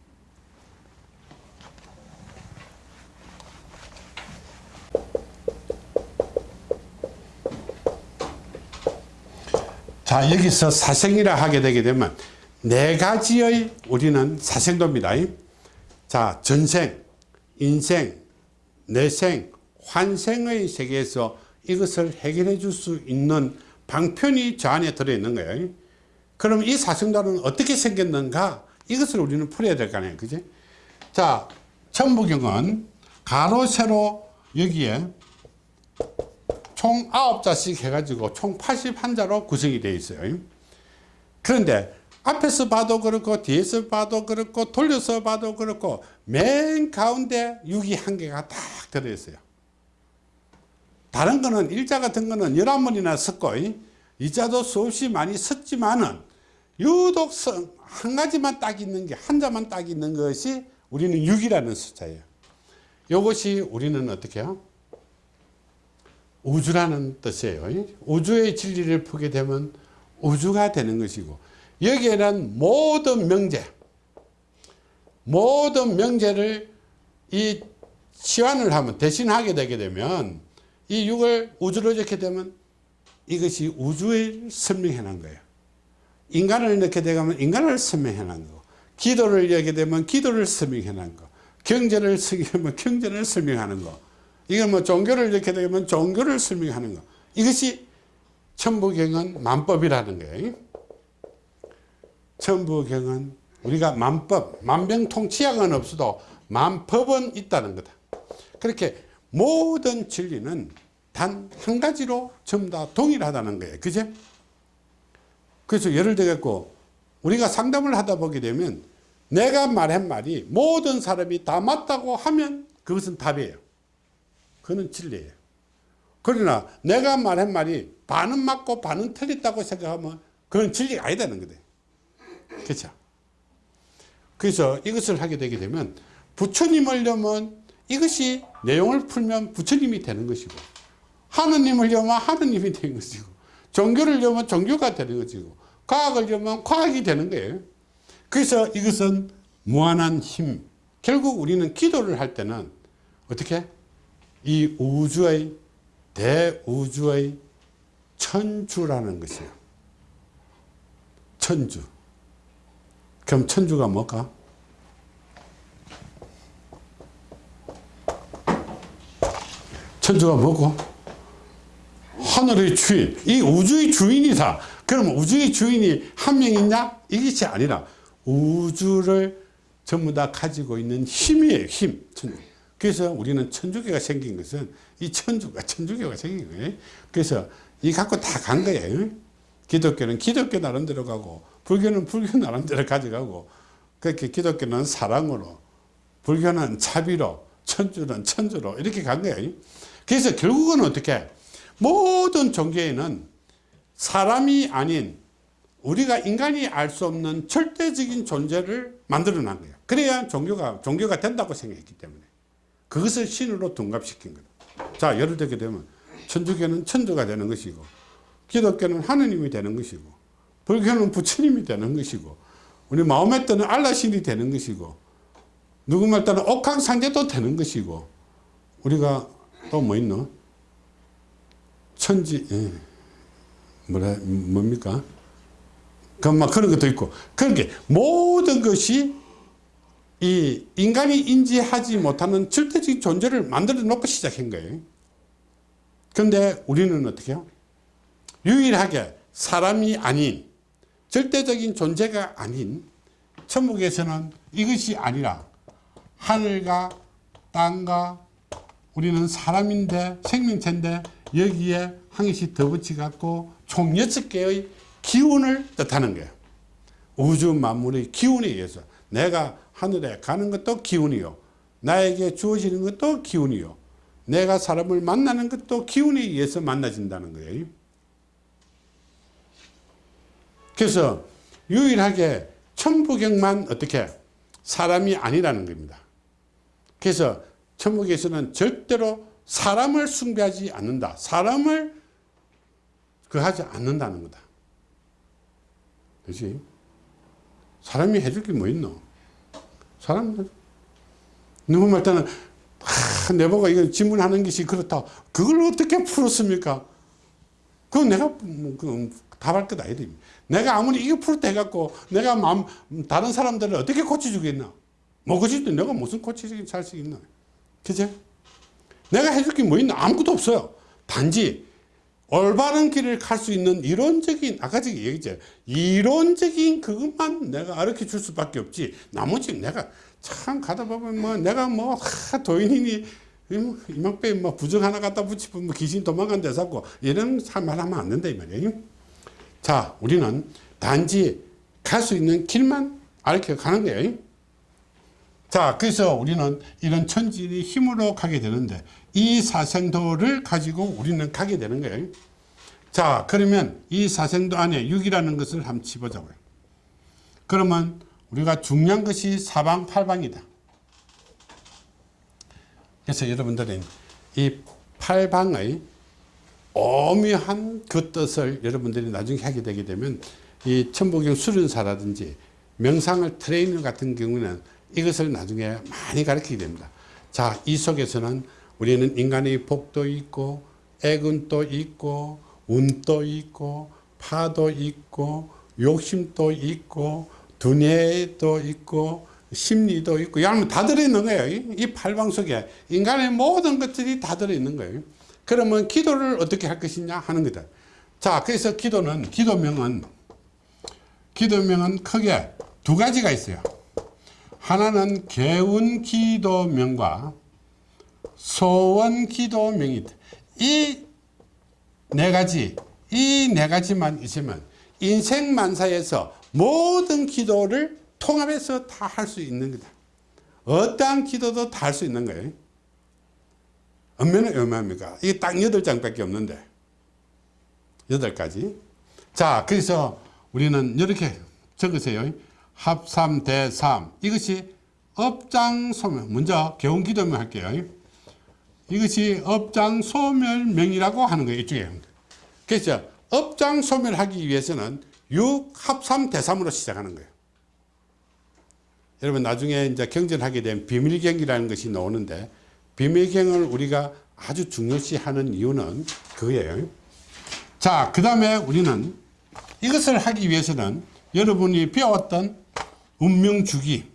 자 여기서 사생이라 하게 되게 되면 네 가지의 우리는 사생도입니다. 자 전생 인생 내생 환생의 세계에서 이것을 해결해 줄 수 있는 방편이 저 안에 들어있는 거예요. 그럼 이 사생도는 어떻게 생겼는가? 이것을 우리는 풀어야 될 거 아니에요. 그지? 자 천부경은 가로 세로 여기에 총 9자씩 해가지고 총 81자로 구성이 되어 있어요. 그런데 앞에서 봐도 그렇고 뒤에서 봐도 그렇고 돌려서 봐도 그렇고 맨 가운데 6이 한 개가 딱 들어있어요. 다른 거는 일자 같은 거는 11번이나 섰고 이자도 수없이 많이 섰지만은 유독 한 가지만 딱 있는 게 한 자만 딱 있는 것이 우리는 6이라는 숫자예요. 이것이 우리는 어떻게 해요? 우주라는 뜻이에요. 우주의 진리를 풀게 되면 우주가 되는 것이고 여기에는 모든 명제 모든 명제를 이 치환을 하면 대신하게 되게 되면 이 6을 우주로 적게 되면 이것이 우주를 설명해 놓은 거예요. 인간을 넣게 되면 인간을 설명해 놓은 거 기도를 여게 되면 기도를 설명해 놓은 거 경제를 <laughs> 쓰면 경제를 설명하는 거 이건 뭐 종교를 이렇게 되면 종교를 설명하는 거. 이것이 천부경은 만법이라는 거예요. 천부경은 우리가 만법, 만병통치약은 없어도 만법은 있다는 거다. 그렇게 모든 진리는 단 한 가지로 전부 다 동일하다는 거예요. 그제? 그래서 예를 들겠고 우리가 상담을 하다 보게 되면 내가 말한 말이 모든 사람이 다 맞다고 하면 그것은 답이에요. 그는 진리예요. 그러나 내가 말한 말이 반은 맞고 반은 틀렸다고 생각하면 그건 진리가 아니다는 거다. 그렇죠? 그래서 이것을 하게 되게 되면 부처님을 려면 이것이 내용을 풀면 부처님이 되는 것이고 하느님을 려면 하느님이 되는 것이고 종교를 려면 종교가 되는 것이고 과학을 려면 과학이 되는 거예요. 그래서 이것은 무한한 힘 결국 우리는 기도를 할 때는 어떻게 이 우주의 대우주의 천주라는 것이에요. 천주. 그럼 천주가 뭘까? 천주가 뭐고? 하늘의 주인, 이 우주의 주인이다. 그럼 우주의 주인이 한 명 있냐? 이것이 아니라 우주를 전부 다 가지고 있는 힘이에요. 힘. 천주. 그래서 우리는 천주교가 생긴 것은 이 천주가 천주교가 생긴 거예요. 그래서 이 갖고 다 간 거예요. 기독교는 기독교 나름대로 가고 불교는 불교 나름대로 가져가고 그렇게 기독교는 사랑으로 불교는 자비로 천주는 천주로 이렇게 간 거예요. 그래서 결국은 어떻게 모든 종교에는 사람이 아닌 우리가 인간이 알 수 없는 절대적인 존재를 만들어 난 거예요. 그래야 종교가 종교가 된다고 생각했기 때문에 그것을 신으로 둔갑시킨 거다. 자, 예를 들게 되면 천주교는 천주가 되는 것이고 기독교는 하느님이 되는 것이고 불교는 부처님이 되는 것이고 우리 마음에 뜨는 알라신이 되는 것이고 누구 말 따는 옥황상제도 되는 것이고 우리가 또 뭐 있노? 천지 예. 뭐라 뭡니까? 그막 그런 것도 있고 그렇게 모든 것이 이 인간이 인지하지 못하는 절대적인 존재를 만들어 놓고 시작한 거예요. 그런데 우리는 어떻게 해요? 유일하게 사람이 아닌 절대적인 존재가 아닌 천국에서는 이것이 아니라 하늘과 땅과 우리는 사람인데 생명체인데 여기에 한 개씩 더 붙여갖고 총 여섯 개의 기운을 뜻하는 거예요. 우주 만물의 기운에 의해서 내가 하늘에 가는 것도 기운이요. 나에게 주어지는 것도 기운이요. 내가 사람을 만나는 것도 기운에 의해서 만나진다는 거예요. 그래서 유일하게 천부경만 어떻게 사람이 아니라는 겁니다. 그래서 천국에서는 절대로 사람을 숭배하지 않는다. 사람을 그 하지 않는다는 거다. 그렇지? 사람이 해줄 게 뭐 있노? 사람 누구 말 때는 아, 내보고 이거 질문하는 것이 그렇다. 그걸 어떻게 풀었습니까? 그건 내가 뭐, 그 답할 것 아니다. 내가 아무리 이거 풀었다 해갖고 내가 마음, 다른 사람들을 어떻게 고쳐주겠나? 뭐 고치도 내가 무슨 고치기 살수 있나? 그제? 내가 해줄 게 뭐 있나? 아무것도 없어요. 단지 올바른 길을 갈 수 있는 이론적인 아까 저기 얘기했죠. 이론적인 그것만 내가 가르쳐 줄 수밖에 없지. 나머지 내가 참 가다 보면 뭐 내가 뭐 하, 도인이니 이만빼 뭐 부정 하나 갖다 붙이면 뭐 귀신 도망간 데 잡고 이런 말하면 안 된다 이 말이에요. 자, 우리는 단지 갈 수 있는 길만 알려 가는 거예요. 자, 그래서 우리는 이런 천지의 힘으로 가게 되는데 이 사생도를 가지고 우리는 가게 되는 거예요. 자, 그러면 이 사생도 안에 6이라는 것을 한번 치보자고요. 그러면 우리가 중요한 것이 사방 팔방이다. 그래서 여러분들은 이 팔방의 오묘한 그 뜻을 여러분들이 나중에 하게 되게 되면 이 천부경 수련사라든지 명상을 트레이너 같은 경우는 이것을 나중에 많이 가르치게 됩니다. 자, 이 속에서는 우리는 인간의 복도 있고 액운도 있고 운도 있고 파도 있고 욕심도 있고 두뇌도 있고 심리도 있고 여러분 다 들어있는 거예요. 이 팔방 속에 인간의 모든 것들이 다 들어있는 거예요. 그러면 기도를 어떻게 할 것이냐 하는 거다. 자, 그래서 기도는 기도명은 기도명은 크게 두 가지가 있어요. 하나는 개운 기도명과 소원 기도명이다. 이 네 가지, 이 네 가지만 있으면 인생 만사에서 모든 기도를 통합해서 다 할 수 있는 거다. 어떠한 기도도 다 할 수 있는 거예요. 얼마나 얼마입니까? 이게 딱 8장밖에 없는데. 8가지. 자, 그래서 우리는 이렇게 적으세요. 합삼, 대삼. 이것이 업장소멸. 먼저 개운 기도명 할게요. 이것이 업장 소멸명이라고 하는 거예요. 이쪽에. 그래서 업장 소멸하기 위해서는 6 합삼 대삼으로 시작하는 거예요. 여러분 나중에 이제 경전하게 되면 비밀경이라는 것이 나오는데 비밀경을 우리가 아주 중요시하는 이유는 그거예요. 자, 그 다음에 우리는 이것을 하기 위해서는 여러분이 배웠던 운명주기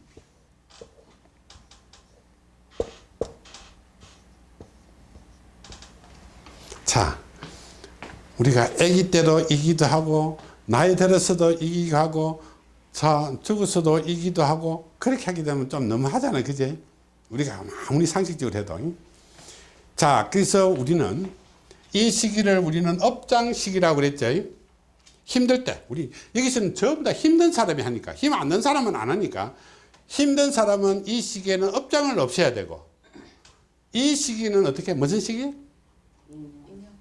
자, 우리가 아기 때도 이기도 하고 나이 들어서도 이기고 하고 자 죽어서도 이기도 하고 그렇게 하게 되면 좀 너무하잖아요 그제 우리가 아무리 상식적으로 해도. 자 그래서 우리는 이 시기를 우리는 업장 시기라고 그랬죠. 힘들 때 우리 여기서는 전부 다 힘든 사람이 하니까 힘 안 든 사람은 안 하니까 힘든 사람은 이 시기에는 업장을 없애야 되고 이 시기는 어떻게 무슨 시기?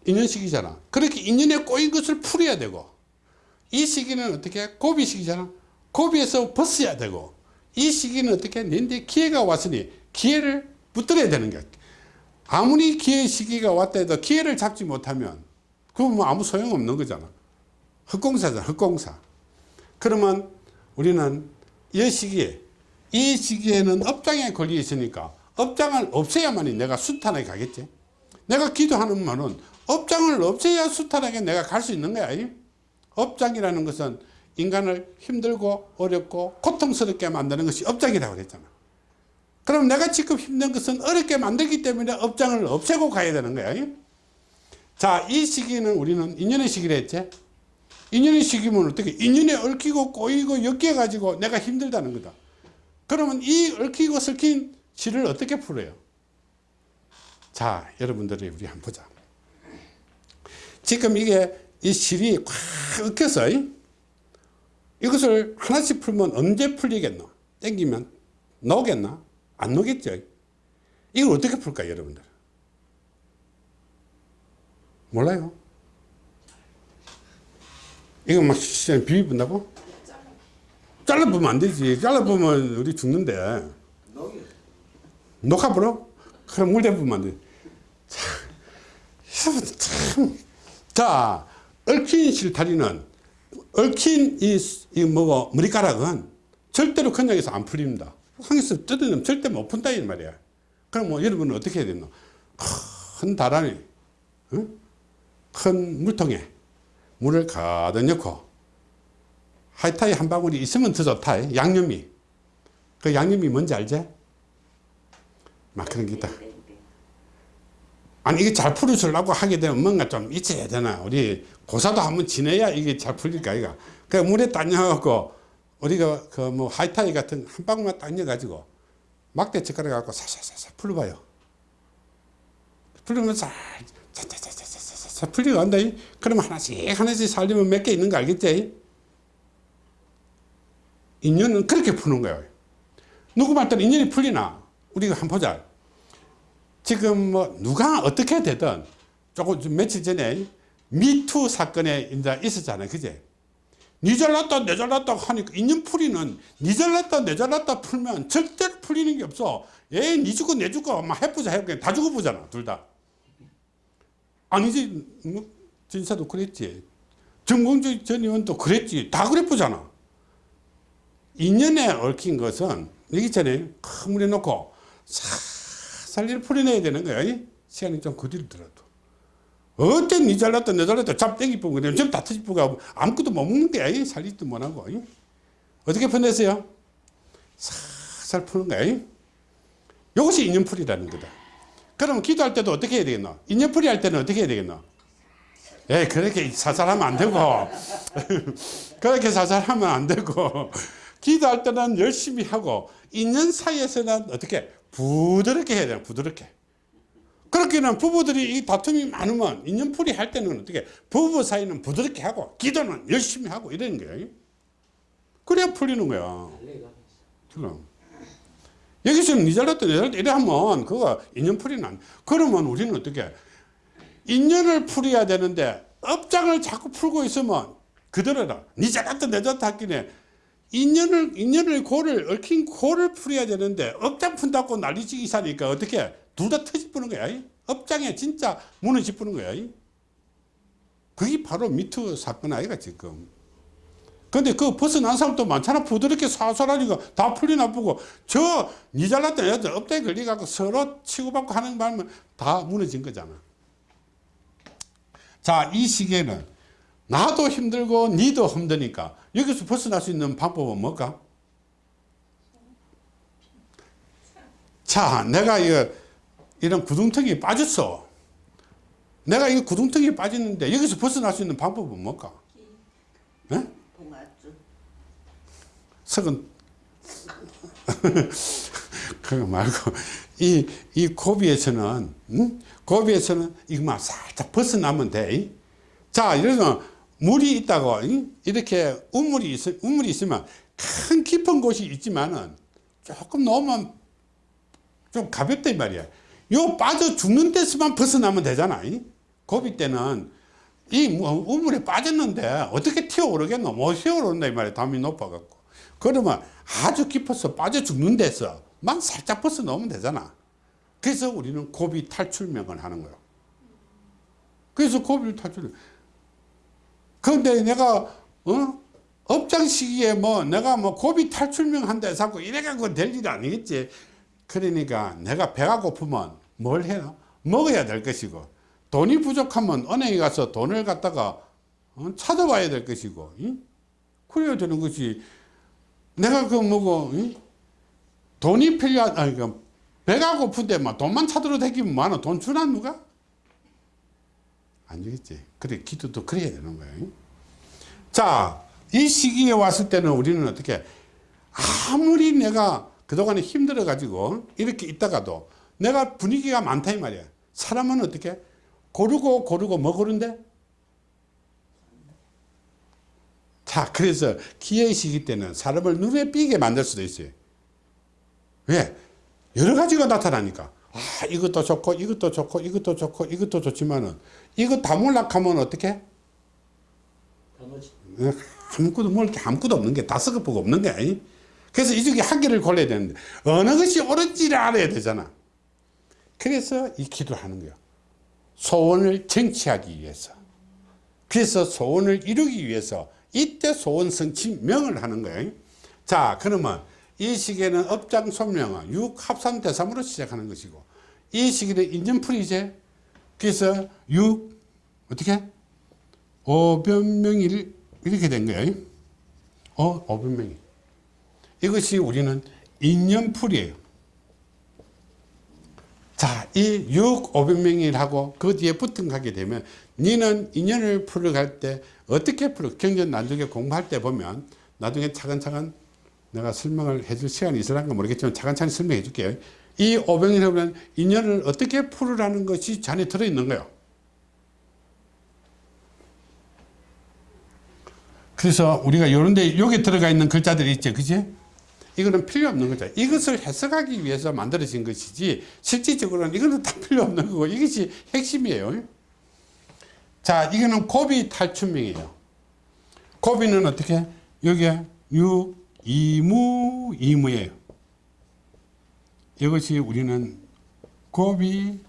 인연 시기잖아. 그렇게 인연에 꼬인 것을 풀어야 되고 이 시기는 어떻게 고비 시기잖아. 고비에서 벗어야 되고 이 시기는 어떻게 내인데 기회가 왔으니 기회를 붙들어야 되는 거야. 아무리 기회 시기가 왔다 해도 기회를 잡지 못하면 그건 뭐 아무 소용없는 거잖아. 흑공사잖아 흑공사. 그러면 우리는 이 시기에 이 시기에는 업장에 걸려 있으니까 업장을 없애야만이 내가 수탄하게 가겠지. 내가 기도하는 말은 업장을 없애야 수탄하게 내가 갈 수 있는 거야 이? 업장이라는 것은 인간을 힘들고 어렵고 고통스럽게 만드는 것이 업장이라고 그랬잖아. 그럼 내가 지금 힘든 것은 어렵게 만들기 때문에 업장을 없애고 가야 되는 거야 이? 자이 시기는 우리는 인연의 시기를 했지. 인연의 시기면 어떻게 인연에 얽히고 꼬이고 엮여 가지고 내가 힘들다는 거다. 그러면 이 얽히고 설킨 실을 어떻게 풀어요? 자 여러분들이 우리 한번 보자 지금 이게 이 실이 꽉 얽혀서 이? 이것을 하나씩 풀면 언제 풀리겠노 땡기면 나오겠나 안 나오겠죠 이걸 어떻게 풀까 여러분들 몰라요 이거 막 비비 분다고 잘라보면 안 되지 잘라보면 우리 죽는데 녹아버려? 그럼 물 대보면 안 돼. 참, 참. 자, 얽힌 실타리는, 얽힌 이, 이 뭐고, 머리카락은 절대로 그냥에서 안 풀립니다. 항에서 뜯으면 절대 못 푼다, 이 말이야. 그럼 뭐 여러분은 어떻게 해야 되노? 큰 다란이, 응? 큰 물통에 물을 가득 넣고, 하이타이 한 방울이 있으면 더 좋다. 양념이. 그 양념이 뭔지 알지? 막 그런 게 있다. 아니 이게 잘 풀어주려고 하게 되면 뭔가 좀 있어야 되나? 우리 고사도 한번 지내야 이게 잘 풀릴까 이가 그 물에 따녀갖고 우리가 그 뭐 하이타이 같은 한 방울만 따녀가지고 막대 젓가락 갖고 사사사사 풀어봐요. 풀으면 잘 자자자자자자 풀리고 간다. 그러면 하나씩 하나씩 살리면 몇 개 있는 거 알겠지? 인연은 그렇게 푸는 거예요. 누구 말따라 인연이 풀리나? 우리가 한번 보자 지금 뭐 누가 어떻게 되든 조금 좀 며칠 전에 미투 사건에 이제 있었잖아요. 그제? 니 잘났다 내 잘났다 하니까 인연풀이는 니 잘났다 내 잘났다 풀면 절대로 풀리는 게 없어. 예, 니 죽고 내 죽고 막 해보자 해보자 다 죽어보잖아. 둘 다. 아니지 뭐 진사도 그랬지. 정봉주 전 의원도 그랬지. 다 그래보잖아. 인연에 얽힌 것은 여기 전에 큰 물에 놓고 살살 풀어내야 되는 거야. 시간이 좀 거들더라도. 어떤 니 잘났다 내 잘났다 잡 땡기 뽑고 그냥 좀다 터지고 아무것도 못 먹는 거야. 살리지도 못 하고. 어떻게 풀어냈어요? 살살 푸는 거야. 이것이 인연풀이라는 거다. 그럼 기도할 때도 어떻게 해야 되겠노? 인연풀이 할 때는 어떻게 해야 되겠노? 예, 그렇게 살살하면 안 되고. <laughs> 그렇게 살살하면 안 되고. 기도할 때는 열심히 하고 있는 사이에서는 어떻게 부드럽게 해야 돼요 부드럽게. 그렇게는 부부들이 이 다툼이 많으면 인연풀이 할 때는 어떻게 부부 사이는 부드럽게 하고 기도는 열심히 하고 이러는 거예요. 그래야 풀리는 거야. 그럼. 여기서는 니 잘났다 내 잘났다 이래 하면 그거 인연풀이는 안 그러면 우리는 어떻게 인연을 풀어야 되는데 업장을 자꾸 풀고 있으면 그대로라 니 잘났다 내 잘났다 하기에 인연을, 인연을 고를, 얽힌 고를 풀어야 되는데, 업장 푼다고 난리치기 사니까 어떻게, 둘 다 터집부는 거야. 업장에 진짜 문을 짚는 거야. 그게 바로 미투 사건 아이가 지금. 근데 그 벗어난 사람도 많잖아. 부드럽게 사설하니까 다 풀리나 보고 저 니 잘났던 애들 업대 걸리갖고 서로 치고받고 하는 바람에 다 무너진 거잖아. 자, 이 시기에는 나도 힘들고 니도 힘드니까 여기서 벗어날 수 있는 방법은 뭘까? 자, 내가 이거 이런 구둥텅이에 빠졌어. 내가 이 구둥텅이에 빠졌는데 여기서 벗어날 수 있는 방법은 뭘까? 네? 석은 <laughs> 그거 말고 이, 이 고비에서는 응? 고비에서는 이것만 살짝 벗어나면 돼. 자, 이래서 물이 있다고 응? 이렇게 우물이 있 우물이 있으면 큰 깊은 곳이 있지만은 조금 넘으면 좀 가볍다 이 말이야. 요 빠져 죽는 데서만 벗어나면 되잖아. 응? 고비 때는 이뭐 우물에 빠졌는데 어떻게 튀어 오르겠노? 못 튀어 오른다 이 말이야. 담이 높아 갖고. 그러면 아주 깊어서 빠져 죽는 데서만 살짝 벗어 놓으면 되잖아. 그래서 우리는 고비 탈출명을 하는 거예요. 그래서 고비를 탈출. 그런데 내가 어? 업장 시기에 뭐 내가 뭐 고비 탈출명 한다 해서 이래갖고 될 일이 아니겠지. 그러니까 내가 배가 고프면 뭘 해요? 먹어야 될 것이고 돈이 부족하면 은행에 가서 돈을 갖다가 어? 찾아와야 될 것이고 응? 그래야 되는 것이 내가 그 뭐고 응? 돈이 필요한 아니 그 배가 고픈데 막 돈만 찾으러 다니면 많아 돈 주나 누가? 안 주겠지. 그래 기도도 그래야 되는 거예요. 응? 자, 이 시기에 왔을 때는 우리는 어떻게 아무리 내가 그동안에 힘들어 가지고 이렇게 있다가도 내가 분위기가 많다 이 말이야. 사람은 어떻게 고르고 고르고 뭐 고른데? 자, 그래서 기회의 시기 때는 사람을 눈에 띄게 만들 수도 있어요. 왜? 여러 가지가 나타나니까. 아, 이것도 좋고, 이것도 좋고, 이것도 좋고, 이것도 좋지만은, 이거 다 몰락하면 어떻게? 나머지 아무것도 뭘 아무것도 없는 게 다 썩어보고 없는 게 아니? 그래서 이 중에 한 개를 골라야 되는데, 어느 것이 옳은지를 알아야 되잖아. 그래서 이 기도를 하는 거야. 소원을 쟁취하기 위해서. 그래서 소원을 이루기 위해서 이때 소원 성취 명을 하는 거예요. 자, 그러면 이 시기에는 업장 소명은 육 합산 대삼으로 시작하는 것이고 이 시기는 인연풀이제. 그래서 육 어떻게? 오변명일 이렇게 된 거예요. 어, 오변명일. 이것이 우리는 인연풀이에요. 자, 이 6, 500명이라고 그 뒤에 붙은 가게 되면 니는 인연을 풀어갈 때 어떻게 풀어? 경전 나중에 공부할 때 보면 나중에 차근차근 내가 설명을 해줄 시간이 있을란가 모르겠지만 차근차근 설명해 줄게요. 이 500명이라면 인연을 어떻게 풀으라는 것이 잔에 들어있는 거예요. 그래서 우리가 요런데 여기 들어가 있는 글자들이 있죠. 그지? 이거는 필요 없는 거죠. 이것을 해석하기 위해서 만들어진 것이지 실질적으로는 이거는 다 필요 없는 거고 이것이 핵심이에요. 자, 이거는 고비 탈출명이에요. 고비는 어떻게? 여기에 유, 이무, 이무예요. 이것이 우리는 고비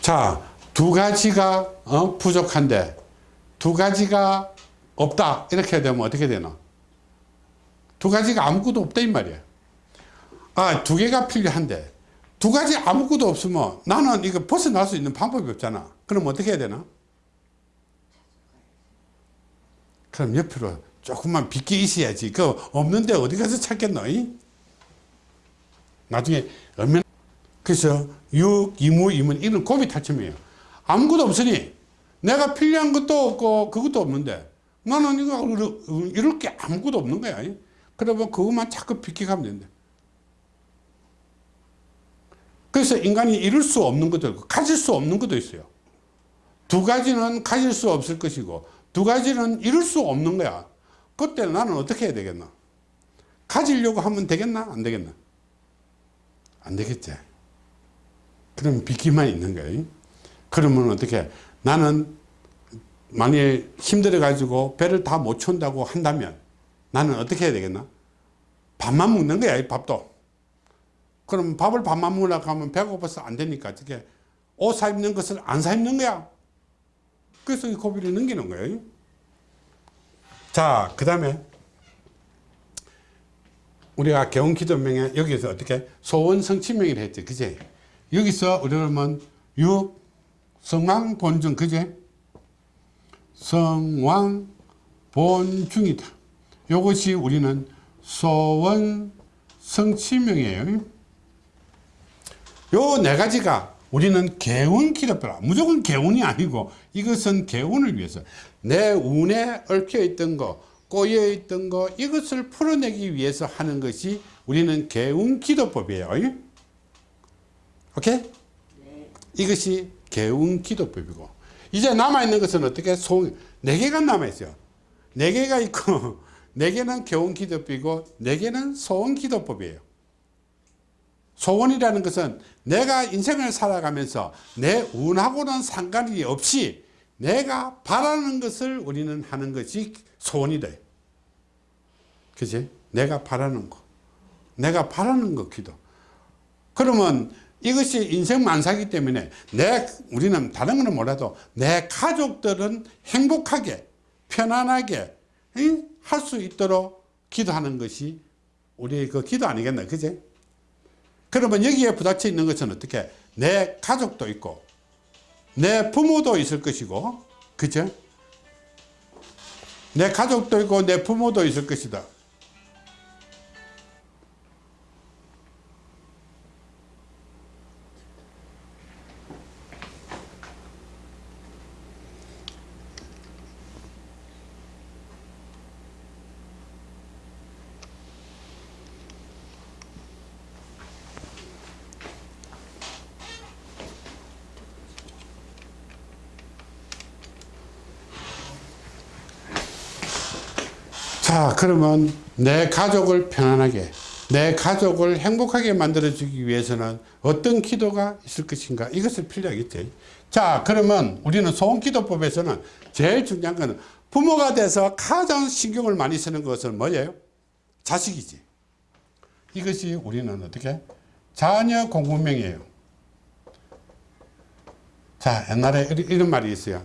자, 두 가지가 어, 부족한데 두 가지가 없다. 이렇게 되면 어떻게 되나 두 가지가 아무것도 없다 이 말이야. 아두 개가 필요한데 두 가지 아무것도 없으면 나는 이거 벗어날 수 있는 방법이 없잖아. 그럼 어떻게 해야 되나? 그럼 옆으로 조금만 빗기 있어야지 그 없는데 어디 가서 찾겠노 이? 나중에 얼마나 그래서 육, 이무, 이문 이런 고비 탈춤이에요 아무것도 없으니 내가 필요한 것도 없고 그것도 없는데 나는 이거 이럴 게 아무것도 없는 거야. 그러면 그것만 자꾸 비켜가면 된다. 그래서 인간이 이룰 수 없는 것도 있고 가질 수 없는 것도 있어요. 두 가지는 가질 수 없을 것이고 두 가지는 이룰 수 없는 거야. 그때 나는 어떻게 해야 되겠나? 가지려고 하면 되겠나? 안 되겠나? 안 되겠지. 그럼 비키만 있는 거예요. 그러면 어떻게 나는 만약에 힘들어 가지고 배를 다못 채운다고 한다면 나는 어떻게 해야 되겠나 밥만 먹는 거야 이 밥도 그럼 밥을 밥만 먹으려고 하면 배가 고파서 안 되니까 어떻게 옷 사 입는 것을 안 사 입는 거야 그래서 이 고비를 넘기는 거예요. 자, 그 다음에 우리가 개운기도명에 여기서 어떻게 소원 성취명이라 했지, 그제? 여기서 우리는 육 성왕 본중, 그제? 성왕 본중이다. 이것이 우리는 소원 성취명이에요. 요 네 가지가 우리는 개운 기도표라. 무조건 개운이 아니고 이것은 개운을 위해서 내 운에 얽혀 있던 거, 꼬여 있던 거 이것을 풀어내기 위해서 하는 것이 우리는 개운 기도법이에요. 오케이? 네. 이것이 개운 기도법이고 이제 남아있는 것은 어떻게 소, 네 개가 남아있어요 네 개가 있고 <laughs> 네 개는 개운 기도법이고 네 개는 소원 기도법이에요 소원이라는 것은 내가 인생을 살아가면서 내 운하고는 상관이 없이 내가 바라는 것을 우리는 하는 것이 소원이다 그지? 내가 바라는 거. 내가 바라는 거 기도. 그러면 이것이 인생 만사기 때문에 내 우리는 다른 거는 몰라도 내 가족들은 행복하게 편안하게 할 수 있도록 기도하는 것이 우리의 그 기도 아니겠나 그제 그러면 여기에 부닥쳐 있는 것은 어떻게? 내 가족도 있고 내 부모도 있을 것이고 그죠 내 가족도 있고 내 부모도 있을 것이다 자 그러면 내 가족을 편안하게 내 가족을 행복하게 만들어 주기 위해서는 어떤 기도가 있을 것인가? 이것을 필요하겠지 자 그러면 우리는 소원기도법에서는 제일 중요한 것은 부모가 돼서 가장 신경을 많이 쓰는 것은 뭐예요? 자식이지. 이것이 우리는 어떻게? 자녀 공부명이에요. 자 옛날에 이런 말이 있어요.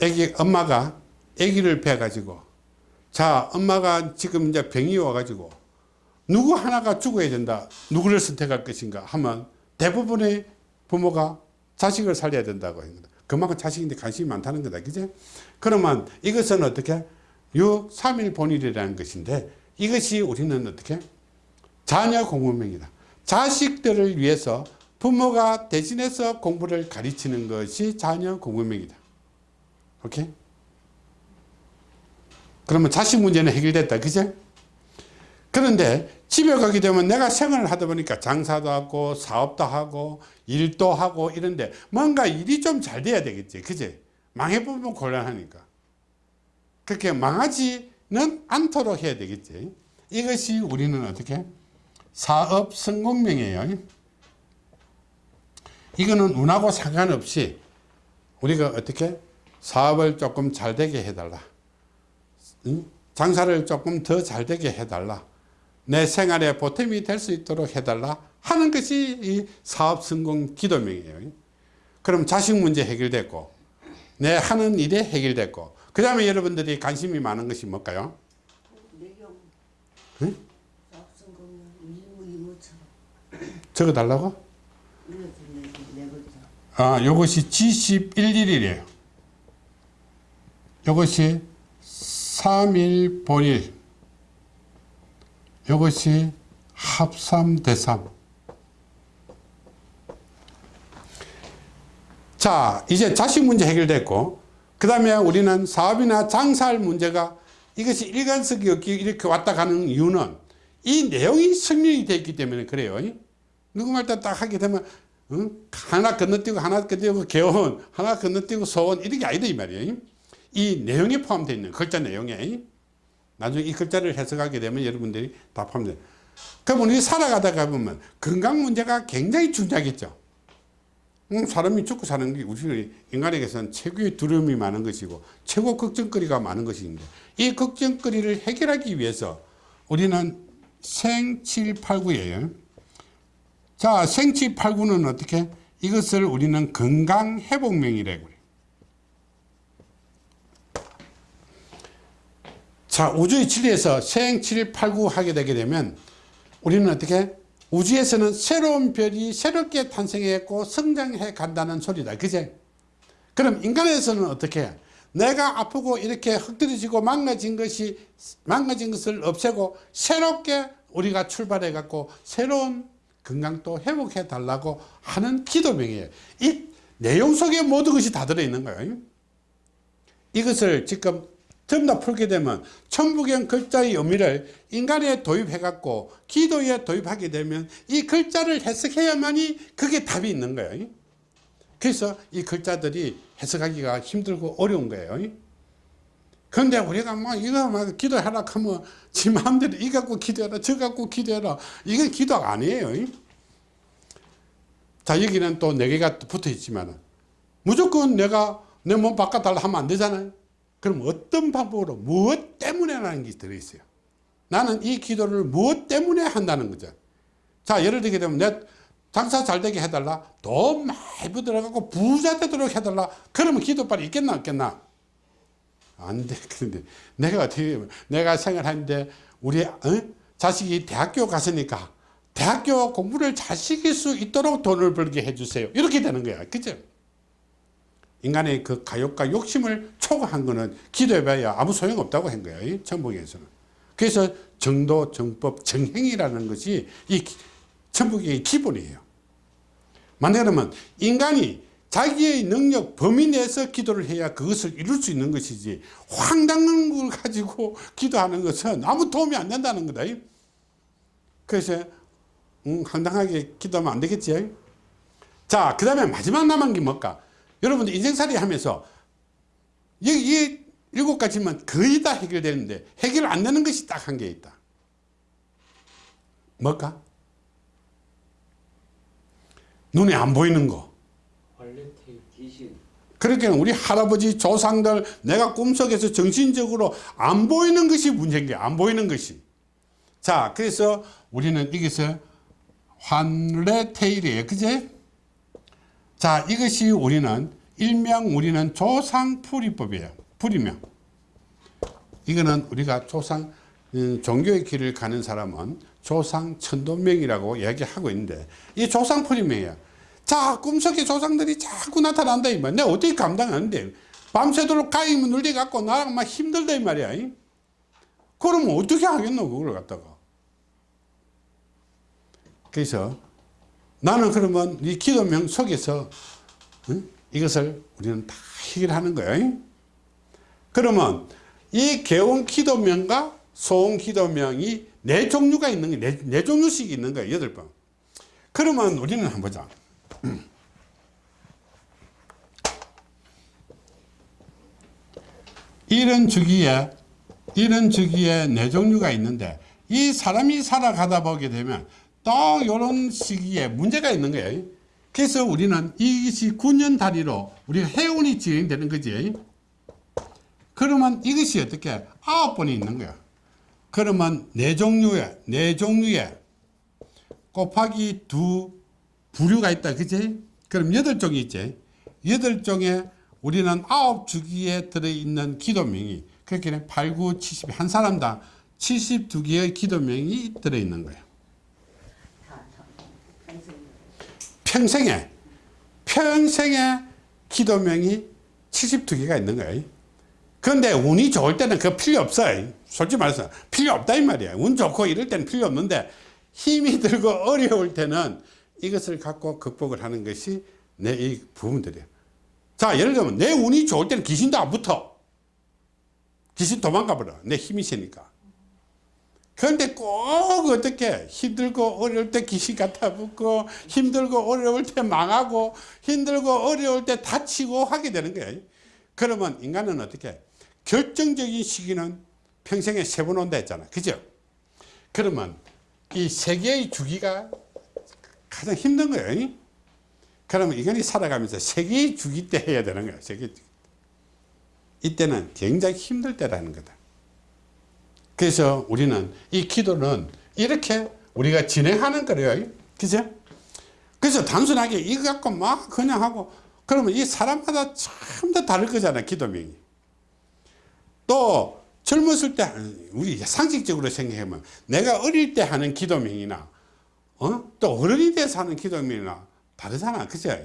애기 엄마가 애기를 배 가지고 자 엄마가 지금 이제 병이 와가지고 누구 하나가 죽어야 된다 누구를 선택할 것인가 하면 대부분의 부모가 자식을 살려야 된다고 합니다. 그만큼 자식인데 관심이 많다는 거다. 그죠 그러면 이것은 어떻게? 6, 3일 본일이라는 것인데 이것이 우리는 어떻게? 자녀 공부명이다. 자식들을 위해서 부모가 대신해서 공부를 가르치는 것이 자녀 공부명이다. 오케이 그러면 자식 문제는 해결됐다. 그죠? 그런데 집에 가게 되면 내가 생활을 하다 보니까 장사도 하고 사업도 하고 일도 하고 이런데 뭔가 일이 좀 잘 돼야 되겠지. 그지? 망해보면 곤란하니까. 그렇게 망하지는 않도록 해야 되겠지. 이것이 우리는 어떻게? 사업 성공명이에요. 이거는 운하고 상관없이 우리가 어떻게? 사업을 조금 잘 되게 해달라. 응? 장사를 조금 더 잘 되게 해달라. 내 생활에 보탬이 될 수 있도록 해달라 하는 것이 이 사업 성공 기도명이에요. 그럼 자식 문제 해결됐고 내 하는 일이 해결됐고 그 다음에 여러분들이 관심이 많은 것이 뭘까요? 응? 적어달라고? 아, 요것이 G11일이래요. 요것이 3일 본일. 요것이 합삼 대삼. 자, 이제 자식 문제 해결됐고, 그 다음에 우리는 사업이나 장사할 문제가 이것이 일관성이 없기 이렇게 왔다 가는 이유는 이 내용이 되어 있기 때문에 그래요. 누구말 때딱 하게 되면 응? 하나 건너뛰고 하나 건너뛰고 개원 하나 건너뛰고 소원 이런 게 아니다 이 말이에요 이 내용에 포함되어 있는 글자 내용에 나중에 이 글자를 해석하게 되면 여러분들이 다 포함돼요 그럼 우리 살아가다가 보면 건강 문제가 굉장히 중요하겠죠. 음, 사람이 죽고 사는 게 우리 인간에게서는 최고의 두려움이 많은 것이고 최고 걱정거리가 많은 것인데 이 걱정거리를 해결하기 위해서 우리는 생칠팔구예요 자, 생치 8구는 어떻게? 이것을 우리는 건강회복명이라고 그래요. 자 우주의 진리에서 생 7, 8, 9 하게 되게 되면 우리는 어떻게? 우주에서는 새로운 별이 새롭게 탄생했고 성장해 간다는 소리다. 그제? 그럼 인간에서는 어떻게? 해? 내가 아프고 이렇게 흙들여지고 망가진 것이 망가진 것을 없애고 새롭게 우리가 출발해 갖고 새로운 건강도 회복해 달라고 하는 기도명이에요. 이 내용 속에 모든 것이 다 들어있는 거예요. 이것을 지금 전부 다 풀게 되면 천부경 글자의 의미를 인간에 도입해 갖고 기도에 도입하게 되면 이 글자를 해석해야만이 그게 답이 있는 거예요. 그래서 이 글자들이 해석하기가 힘들고 어려운 거예요. 근데 우리가 막 이거 막 기도하라 하면 지 마음대로 이 갖고 기도해라 저 갖고 기도해라. 이건 기도가 아니에요. 자 여기는 또 네 개가 붙어 있지만 무조건 내가 내 몸 바꿔달라 하면 안 되잖아요 그럼 어떤 방법으로 무엇 때문에 라는 게 들어있어요? 나는 이 기도를 무엇 때문에 한다는 거죠. 자 예를 들게 되면 내 장사 잘 되게 해달라. 돈 많이 들어가고 부자 되도록 해달라. 그러면 기도빨이 있겠나 없겠나? 안돼. <laughs> 그런데 내가 어떻게 내가 생활하는데 우리 어? 자식이 대학교 갔으니까 대학교 공부를 잘 시킬 수 있도록 돈을 벌게 해주세요. 이렇게 되는 거야. 그죠 인간의 그 가욕과 욕심을 초과한 거는 기도해봐야 아무 소용없다고 한 거예요 천북에서는. 그래서 정도 정법 정행이라는 것이 이 천북의 기본이에요. 만약에 인간이 자기의 능력 범위 내에서 기도를 해야 그것을 이룰 수 있는 것이지 황당한 걸 가지고 기도하는 것은 아무 도움이 안 된다는 거다 그래서 음, 황당하게 기도하면 안 되겠지 자 그 다음에 마지막 남은 게 뭘까 여러분들 인생살이 하면서 이, 이 일곱 가지만 거의 다 해결되는데 해결 안 되는 것이 딱 한 개 있다. 뭘까? 눈에 안 보이는 거. 그렇게 우리 할아버지 조상들 내가 꿈속에서 정신적으로 안 보이는 것이 문제인 거야 안 보이는 것이. 자 그래서 우리는 여기서 환레테일이에요. 그제 자 이것이 우리는 일명 우리는 조상풀이법이에요. 풀이명. 이거는 우리가 조상 음, 종교의 길을 가는 사람은 조상 천도명이라고 이야기하고 있는데 이 조상 풀이명이에요. 자 꿈속에 조상들이 자꾸 나타난다 이 말이야 내가 어떻게 감당하는데? 밤새도록 가임을 눌려 갖고 나랑 막 힘들다 이 말이야 그러면 어떻게 하겠노 그걸 갖다가? 그래서 나는 그러면 이 기도명 속에서 응? 이것을 우리는 다 해결하는 거예요 그러면 이 개운 기도명과 소음 기도명이 네 종류가 있는 게 네, 네 종류씩 있는 거예요 여덟 번. 그러면 우리는 한번 보자. <clears throat> 이런 주기에 이런 주기에 네 종류가 있는데 이 사람이 살아가다 보게 되면 또 이런 시기에 문제가 있는 거예요. 그래서 우리는 이것이 9년 단위로 우리가 해운이 진행되는 거지. 그러면 이것이 어떻게 아홉 번이 있는 거야. 그러면 네 종류에 네 종류에 곱하기 두 부류가 있다 그지? 그럼 여덟 종이 있지. 여덟 종에 우리는 아홉 주기에 들어있는 기도명이 그렇게 8, 9, 70, 한 사람당 72개의 기도명이 들어있는 거예요 다, 다. 평생. 평생에 평생에 기도명이 72개가 있는 거예요 그런데 운이 좋을 때는 그 필요 없어요 솔직히 말해서 필요 없다 이 말이야. 운 좋고 이럴 때는 필요 없는데 힘이 들고 어려울 때는 이것을 갖고 극복을 하는 것이 내 이 부분들이에요 자 예를 들면 내 운이 좋을 때는 귀신도 안 붙어. 귀신 도망가 버려. 내 힘이 세니까 그런데 꼭 어떻게 힘들고 어려울 때 귀신 갖다 붙고 힘들고 어려울 때 망하고 힘들고 어려울 때 다치고 하게 되는 거예요. 그러면 인간은 어떻게 결정적인 시기는 평생에 세 번 온다 했잖아. 그죠? 그러면 이 세계의 주기가 가장 힘든 거예요. 그러면 인간이 살아가면서 세계의 주기 때 해야 되는 거야. 세계. 이때는 굉장히 힘들 때라는 거다 그래서 우리는 이 기도는 이렇게 우리가 진행하는 거예요. 그죠? 그래서 단순하게 이거 갖고 막 그냥 하고 그러면 이 사람마다 참 다 다를 거잖아 기도명이. 또 젊었을 때 우리 상식적으로 생각하면 내가 어릴 때 하는 기도명이나 어? 또 어른이 돼서 하는 기도명이나 다르잖아. 그죠?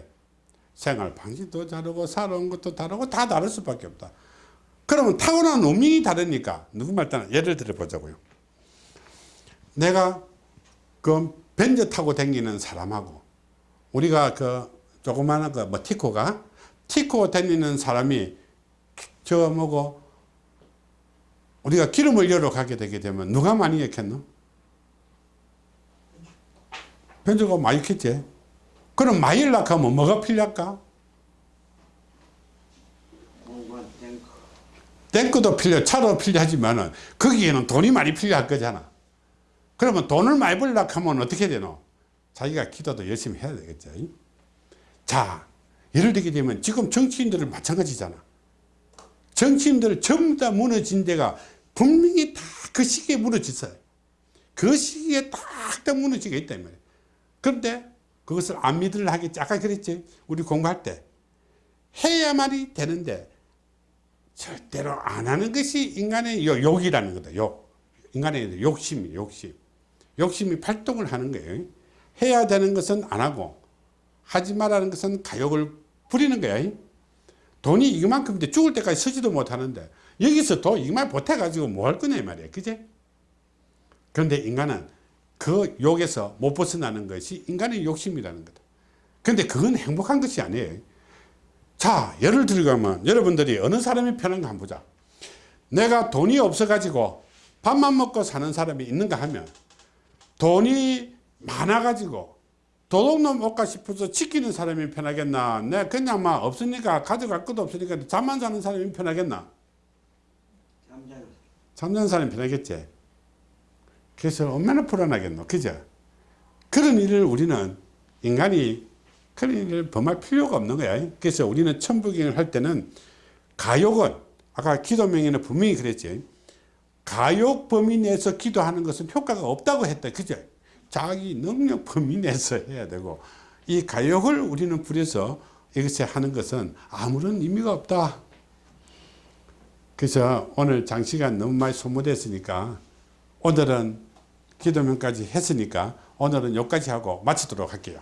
생활 방식도 다르고 살아온 것도 다르고 다 다를 수밖에 없다 그러면 타고난 운명이 다르니까 누구 말 따나 예를 들어 보자고요 내가 그 벤저 타고 다니는 사람하고 우리가 그 조그마한 그뭐 티코가 티코 다니는 사람이 저 뭐고 우리가 기름을 열어 가게 되게 되면 누가 많이 익혔노? 벤저가 많이 익혔지 그럼 많이 일락하면 뭐가 필요할까? 공간 탱크 탱크도 필요 차도 필요하지만은 거기에는 돈이 많이 필요할 거잖아. 그러면 돈을 많이 벌려고 하면 어떻게 되노? 자기가 기도도 열심히 해야 되겠죠. 자 예를 들게 되면 지금 정치인들은 마찬가지잖아. 정치인들 전부 다 무너진 데가 분명히 다 그 시기에 무너졌어요. 그 시기에 딱딱 무너지게 있다 이 말이에요 그런데 그것을 안 믿으려 하겠지. 아까 그랬지. 우리 공부할 때. 해야만이 되는데 절대로 안 하는 것이 인간의 요- 욕이라는 거다. 욕. 인간의 욕심이 욕심. 욕심이 발동을 하는 거예요. 해야 되는 것은 안 하고 하지 말라는 것은 가욕을 부리는 거야. 돈이 이만큼인데 죽을 때까지 서지도 못하는데 여기서 도 이만 보태가지고 뭐 할 거냐 이 말이야. 그제? 그런데 인간은 그 욕에서 못 벗어나는 것이 인간의 욕심이라는 거다. 근데 그건 행복한 것이 아니에요. 자, 예를 들자면 여러분들이 어느 사람이 편한가 한번 보자. 내가 돈이 없어 가지고 밥만 먹고 사는 사람이 있는가 하면 돈이 많아 가지고 도둑놈 못가 싶어서 지키는 사람이 편하겠나? 내 그냥 막 없으니까 가져갈 것도 없으니까 잠만 자는 사람이 편하겠나? 잠자는 사람이 편하겠지. 그래서 얼마나 불안하겠노. 그죠? 그런 일을 우리는 인간이 그런 일을 범할 필요가 없는 거야. 그래서 우리는 천부경을 할 때는 가욕은 아까 기도명에는 분명히 그랬지. 가욕 범위 내에서 기도하는 것은 효과가 없다고 했다. 그죠? 자기 능력 범위 내에서 해야 되고 이 가욕을 우리는 부려서 이것에 하는 것은 아무런 의미가 없다. 그래서 오늘 장시간 너무 많이 소모됐으니까 오늘은 기도명까지 했으니까 오늘은 여기까지 하고 마치도록 할게요.